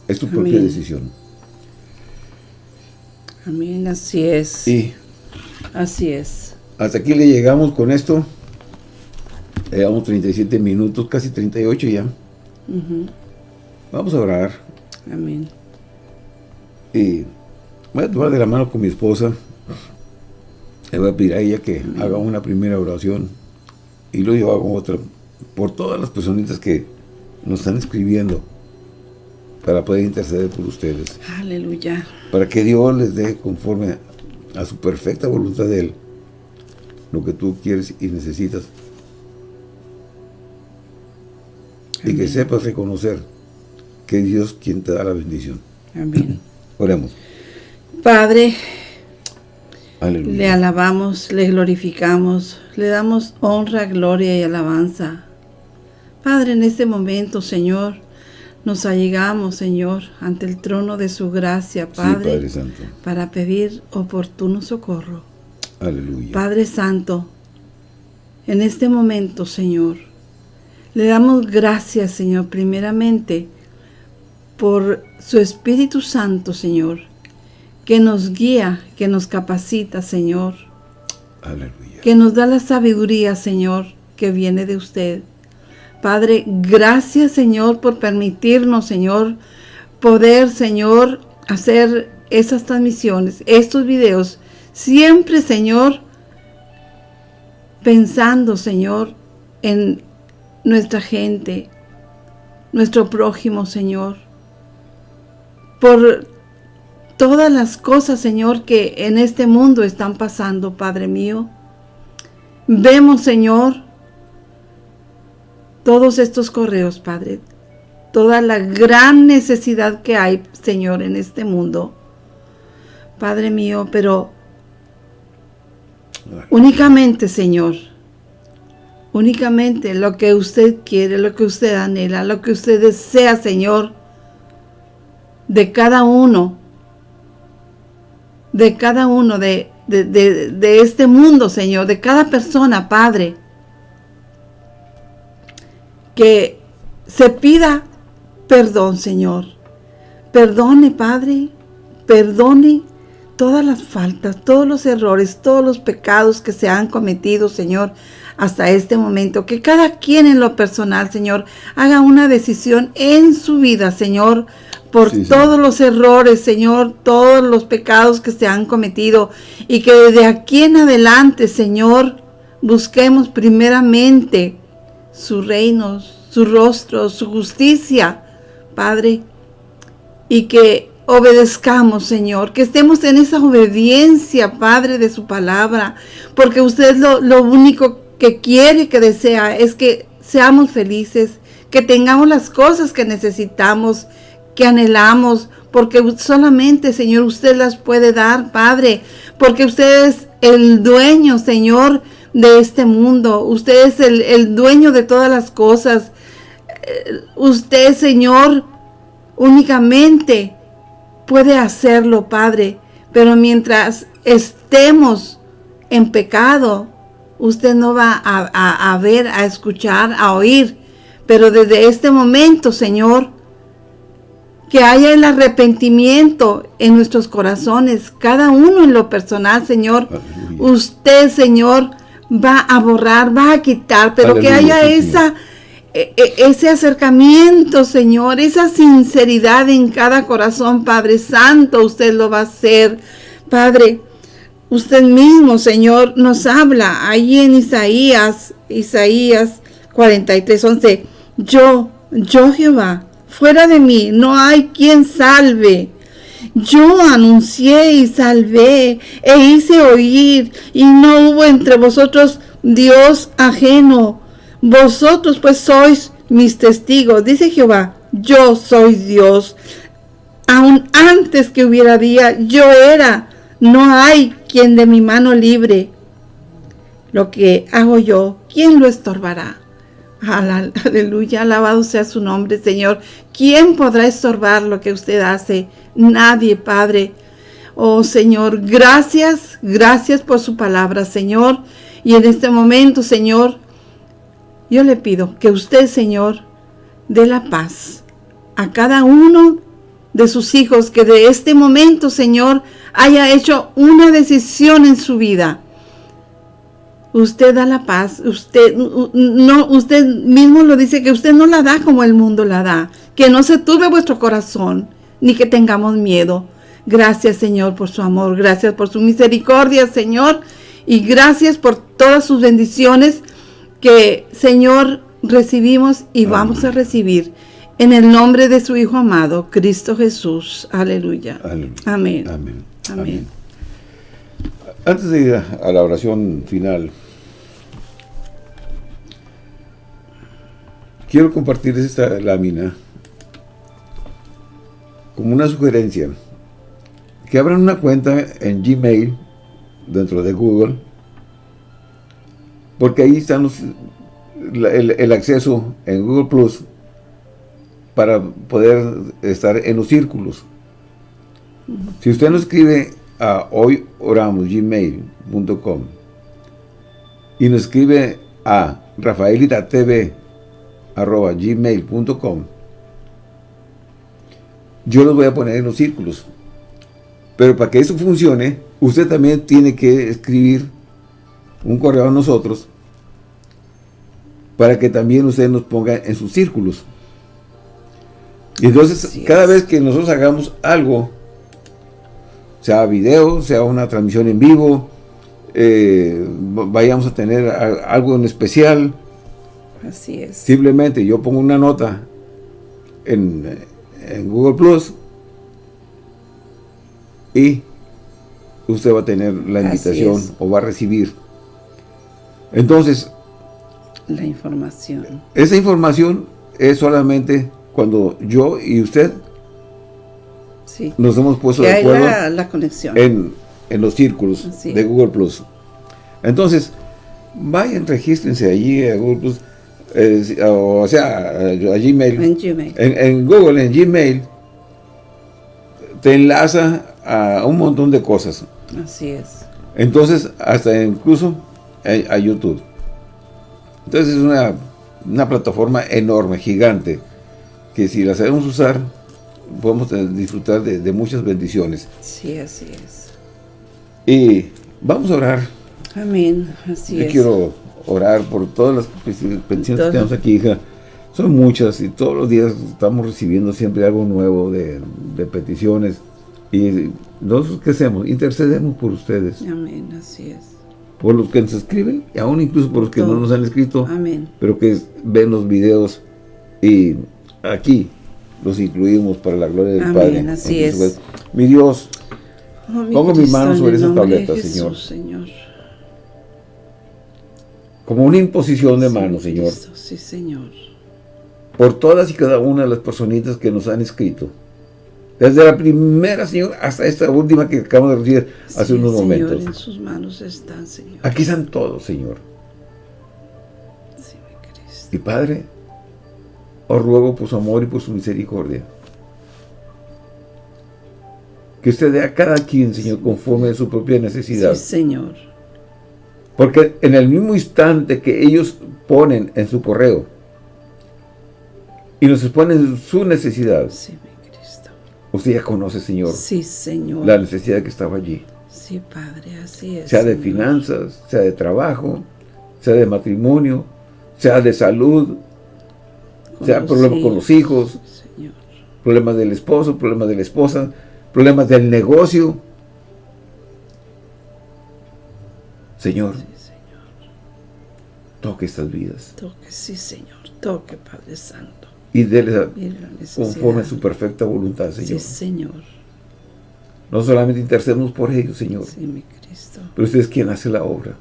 Speaker 1: Es tu propia decisión.
Speaker 2: Amén, así es.
Speaker 1: Y
Speaker 2: así es.
Speaker 1: Hasta aquí le llegamos con esto. Llevamos 37 minutos, casi 38 ya. Vamos a orar.
Speaker 2: Amén.
Speaker 1: Y voy a tomar de la mano con mi esposa. Le voy a pedir a ella que haga una primera oración. Y luego yo hago otra. Por todas las personitas que nos están escribiendo. Para poder interceder por ustedes.
Speaker 2: Aleluya.
Speaker 1: Para que Dios les dé conforme a su perfecta voluntad de Él. Lo que tú quieres y necesitas. Y que sepas reconocer que es Dios quien te da la bendición.
Speaker 2: Amén.
Speaker 1: Oremos.
Speaker 2: Padre, le alabamos, le glorificamos, le damos honra, gloria y alabanza. Padre, en este momento, Señor, nos allegamos, Señor, ante el trono de su gracia, Padre, para pedir oportuno socorro.
Speaker 1: Aleluya.
Speaker 2: Padre Santo, en este momento, Señor, le damos gracias, Señor, primeramente, por su Espíritu Santo, Señor, que nos guía, que nos capacita, Señor.
Speaker 1: Aleluya.
Speaker 2: Que nos da la sabiduría, Señor, que viene de usted. Padre, gracias, Señor, por permitirnos, Señor, poder, Señor, hacer esas transmisiones, estos videos, siempre, Señor, pensando, Señor, en nuestra gente, nuestro prójimo, Señor. Por todas las cosas, Señor, que en este mundo están pasando, Padre mío. Vemos, Señor, todos estos correos, Padre. Toda la gran necesidad que hay, Señor, en este mundo. Padre mío, pero únicamente, Señor, únicamente lo que usted quiere, lo que usted anhela, lo que usted desea, Señor, de cada uno, de cada uno de, de, este mundo, Señor, de cada persona, Padre, que se pida perdón, Señor. Perdone, Padre, perdone todas las faltas, todos los errores, todos los pecados que se han cometido, Señor, hasta este momento. Que cada quien en lo personal, Señor, haga una decisión en su vida, Señor, por todos los errores, Señor, todos los pecados que se han cometido. Y que desde aquí en adelante, Señor, busquemos primeramente su reino, su rostro, su justicia, Padre. Y que obedezcamos, Señor, que estemos en esa obediencia, Padre, de su palabra, porque usted lo, lo único que quiere, que desea, es que seamos felices, que tengamos las cosas que necesitamos, que anhelamos, porque solamente, Señor, usted las puede dar, Padre, porque usted es el dueño, Señor, de este mundo. Usted es el, el dueño de todas las cosas. Eh, usted, Señor, únicamente puede hacerlo, Padre, pero mientras estemos en pecado, usted no va a, ver, a escuchar, a oír. Pero desde este momento, Señor, que haya el arrepentimiento en nuestros corazones, cada uno en lo personal, Señor. Usted, Señor, va a borrar, va a quitar, pero que haya esa ese acercamiento, Señor, esa sinceridad en cada corazón, Padre Santo, usted lo va a hacer. Padre, usted mismo, Señor, nos habla ahí en Isaías, Isaías 43, 11. Yo, yo Jehová, fuera de mí no hay quien salve. Yo anuncié y salvé e hice oír y no hubo entre vosotros Dios ajeno vosotros pues sois mis testigos, dice Jehová, yo soy Dios. Aun antes que hubiera día, yo era. No hay quien de mi mano libre. Lo que hago yo, ¿quién lo estorbará? Aleluya, alabado sea su nombre, Señor. ¿Quién podrá estorbar lo que usted hace? Nadie, Padre. Oh Señor, gracias, gracias por su palabra, Señor. Y en este momento, Señor, yo le pido que usted, Señor, dé la paz a cada uno de sus hijos que de este momento, Señor, haya hecho una decisión en su vida. Usted da la paz, usted no usted mismo lo dice que usted no la da como el mundo la da, que no se turbe vuestro corazón, ni que tengamos miedo. Gracias, Señor, por su amor, gracias por su misericordia, Señor, y gracias por todas sus bendiciones que, Señor, recibimos y vamos a recibir en el nombre de su Hijo amado, Cristo Jesús. Aleluya. Amén.
Speaker 1: Amén. Amén. Antes de ir a la oración final, quiero compartir esta lámina como una sugerencia. Que abran una cuenta en Gmail dentro de Google porque ahí están el, acceso en Google Plus para poder estar en los círculos. Si usted nos escribe a hoyoramos.gmail.com y nos escribe a rafaelitatv.gmail.com yo los voy a poner en los círculos. Pero para que eso funcione, usted también tiene que escribir un correo a nosotros para que también usted nos ponga en sus círculos. Y entonces, cada vez que nosotros hagamos algo, sea video, sea una transmisión en vivo, eh, vayamos a tener algo en especial,
Speaker 2: Así es.
Speaker 1: Simplemente yo pongo una nota en, en Google Plus y usted va a tener la invitación o va a recibir. Entonces,
Speaker 2: la información.
Speaker 1: Esa información es solamente cuando yo y usted
Speaker 2: sí.
Speaker 1: nos hemos puesto de acuerdo
Speaker 2: la, la conexión.
Speaker 1: En, en, los círculos de Google Plus. Entonces, vayan, regístrense allí a Google Plus, eh, o sea, a, Gmail.
Speaker 2: En Gmail.
Speaker 1: En, Google, en Gmail, te enlaza a un montón de cosas.
Speaker 2: Así es.
Speaker 1: Entonces, hasta incluso a, a YouTube. Entonces es una, una, plataforma enorme, gigante, que si la sabemos usar, podemos disfrutar de, de muchas bendiciones.
Speaker 2: Sí, así es.
Speaker 1: Y vamos a orar.
Speaker 2: Amén, así
Speaker 1: Yo
Speaker 2: es.
Speaker 1: quiero orar por todas las peticiones que tenemos aquí, hija. Son muchas y todos los días estamos recibiendo siempre algo nuevo de, de peticiones. Y nosotros, ¿qué hacemos? Intercedemos por ustedes.
Speaker 2: Amén, así es.
Speaker 1: Por los que nos escriben, y aún incluso por los que no nos han escrito.
Speaker 2: Amén.
Speaker 1: Pero que ven los videos y aquí los incluimos para la gloria del
Speaker 2: Amén,
Speaker 1: Padre.
Speaker 2: así es.
Speaker 1: Mi Dios,
Speaker 2: Oh, mi
Speaker 1: Pongo mi
Speaker 2: Cristo,
Speaker 1: mano
Speaker 2: en
Speaker 1: sobre
Speaker 2: el
Speaker 1: esa
Speaker 2: nombre de
Speaker 1: tableta,
Speaker 2: Jesús,
Speaker 1: Señor.
Speaker 2: Señor.
Speaker 1: como una imposición de
Speaker 2: Sí,
Speaker 1: mano, Señor,
Speaker 2: Sí, Señor.
Speaker 1: por todas y cada una de las personitas que nos han escrito. Desde la primera, Señor, hasta esta última que acabamos de recibir hace unos
Speaker 2: Señor,
Speaker 1: momentos.
Speaker 2: en sus manos están, Señor.
Speaker 1: Aquí están todos, Señor.
Speaker 2: Sí, mi Cristo.
Speaker 1: Y Padre, os ruego por su amor y por su misericordia. Que usted dé a cada quien, Señor, conforme a su propia necesidad.
Speaker 2: Sí, Señor.
Speaker 1: Porque en el mismo instante que ellos ponen en su correo y nos exponen su necesidad,
Speaker 2: Sí, mi.
Speaker 1: Usted ya conoce, Señor,
Speaker 2: Sí, Señor.
Speaker 1: la necesidad que estaba allí.
Speaker 2: Sí, Padre, así es.
Speaker 1: Sea de
Speaker 2: Señor.
Speaker 1: finanzas, sea de trabajo, sea de matrimonio, sea de salud,
Speaker 2: Con
Speaker 1: sea problemas con los hijos,
Speaker 2: Señor.
Speaker 1: problemas del esposo, problemas de la esposa, problemas del negocio. Señor,
Speaker 2: Sí, Señor.
Speaker 1: toque estas vidas
Speaker 2: Toque, sí, Señor. Toque, Padre Santo.
Speaker 1: Y déles conforme a su perfecta voluntad, Señor.
Speaker 2: Sí, Señor.
Speaker 1: No solamente intercedemos por ellos, Señor,
Speaker 2: Sí, mi Cristo.
Speaker 1: pero usted es quien hace la obra.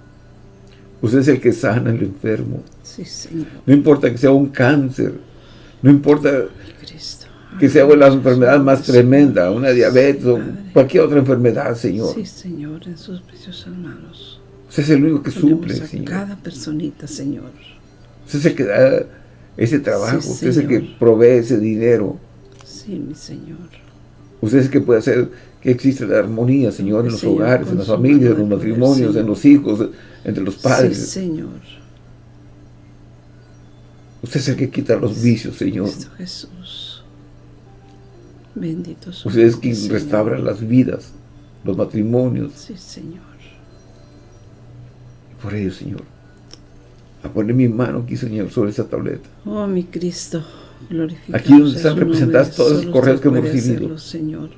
Speaker 1: Usted es el que sana al enfermo.
Speaker 2: Sí, Señor.
Speaker 1: No importa que sea un cáncer, no importa que sea la enfermedad más tremenda, una diabetes o cualquier otra enfermedad, Señor.
Speaker 2: Sí, Señor, en sus preciosas manos.
Speaker 1: Usted es el único que suple,
Speaker 2: a
Speaker 1: Señor.
Speaker 2: cada personita, Señor.
Speaker 1: Usted es el que da ese trabajo,
Speaker 2: Sí,
Speaker 1: usted es el que provee ese dinero.
Speaker 2: Sí, mi Señor.
Speaker 1: Usted es el que puede hacer que exista la armonía, Señor, en los
Speaker 2: Señor,
Speaker 1: hogares, en las familias, en los matrimonios, en los hijos, entre los padres.
Speaker 2: Sí, Señor.
Speaker 1: Usted es el que quita los vicios, Señor.
Speaker 2: Cristo Jesús. Bendito
Speaker 1: Usted es quien
Speaker 2: Señor.
Speaker 1: restaura las vidas, los matrimonios.
Speaker 2: Sí, Señor.
Speaker 1: Por ello, Señor, a poner mi mano aquí, Señor, sobre esa tableta.
Speaker 2: Oh, mi Cristo. Glorificado
Speaker 1: Aquí donde están
Speaker 2: nombre.
Speaker 1: todos los correos que hemos recibido.
Speaker 2: Señor.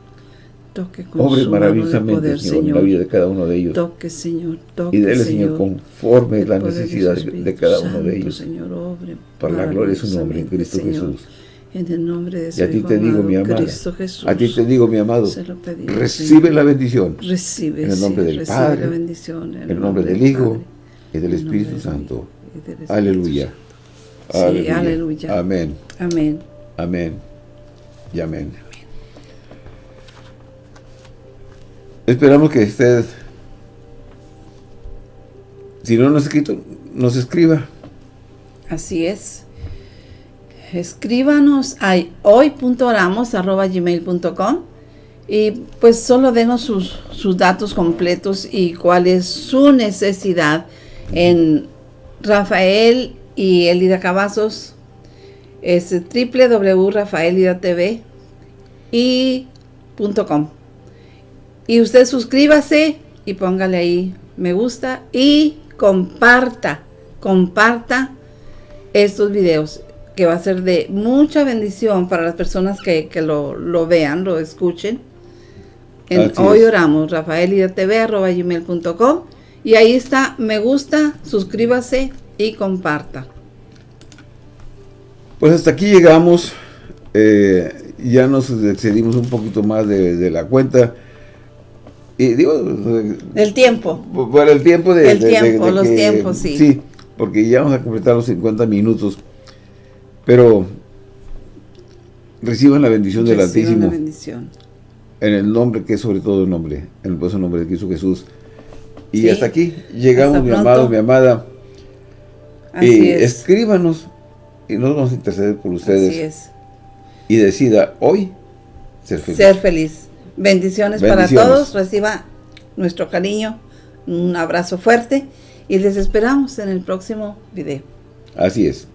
Speaker 2: Toque con
Speaker 1: Obre maravillosamente,
Speaker 2: poder,
Speaker 1: Señor, en la vida de cada uno de ellos.
Speaker 2: Toque, Señor. Toque,
Speaker 1: Y dele, Señor, conforme la necesidad de, cada uno de ellos.
Speaker 2: Señor, obre
Speaker 1: Para la gloria de su nombre, en Cristo Jesús.
Speaker 2: Señor. En el nombre de
Speaker 1: Y a ti te digo,
Speaker 2: amado,
Speaker 1: mi
Speaker 2: Jesús.
Speaker 1: a ti te digo, mi amado,
Speaker 2: pedimos,
Speaker 1: recibe
Speaker 2: Señor.
Speaker 1: la bendición
Speaker 2: Recibe,
Speaker 1: en el nombre
Speaker 2: sí,
Speaker 1: del Padre,
Speaker 2: la bendición,
Speaker 1: en el nombre del Hijo
Speaker 2: Padre,
Speaker 1: y del Espíritu Santo. Aleluya.
Speaker 2: Sí, aleluya.
Speaker 1: Amén.
Speaker 2: Amén.
Speaker 1: Amén. Y amén. Esperamos que usted, si no nos ha escrito, nos escriba.
Speaker 2: Así es. Escríbanos a hoy.oramos.gmail.com y pues solo denos sus, sus datos completos y cuál es su necesidad en Rafael y Elida Cavazos. Es www.rafaelidatv y .com. Y usted suscríbase y póngale ahí me gusta y comparta comparta estos videos que va a ser de mucha bendición para las personas que, que lo, lo vean, lo escuchen. En Hoy oramos, rafaelidatv.gmail.com y ahí está, me gusta, suscríbase y comparta.
Speaker 1: Pues hasta aquí llegamos Eh, ya nos excedimos un poquito más de, la cuenta. Y digo...
Speaker 2: El tiempo.
Speaker 1: Por el tiempo de...
Speaker 2: El tiempo, los tiempos, sí.
Speaker 1: Sí, porque ya vamos a completar los 50 minutos. Pero reciban la bendición del Altísimo.
Speaker 2: bendición.
Speaker 1: En el nombre que es sobre todo el nombre, en el poderoso nombre de Cristo Jesús. Y hasta aquí llegamos, mi amado, mi amada. y escríbanos y nos vamos a interceder por ustedes. Así es. Y decida hoy
Speaker 2: ser feliz. Ser feliz. Bendiciones, Bendiciones para todos. Reciba nuestro cariño, un abrazo fuerte y les esperamos en el próximo video.
Speaker 1: Así es.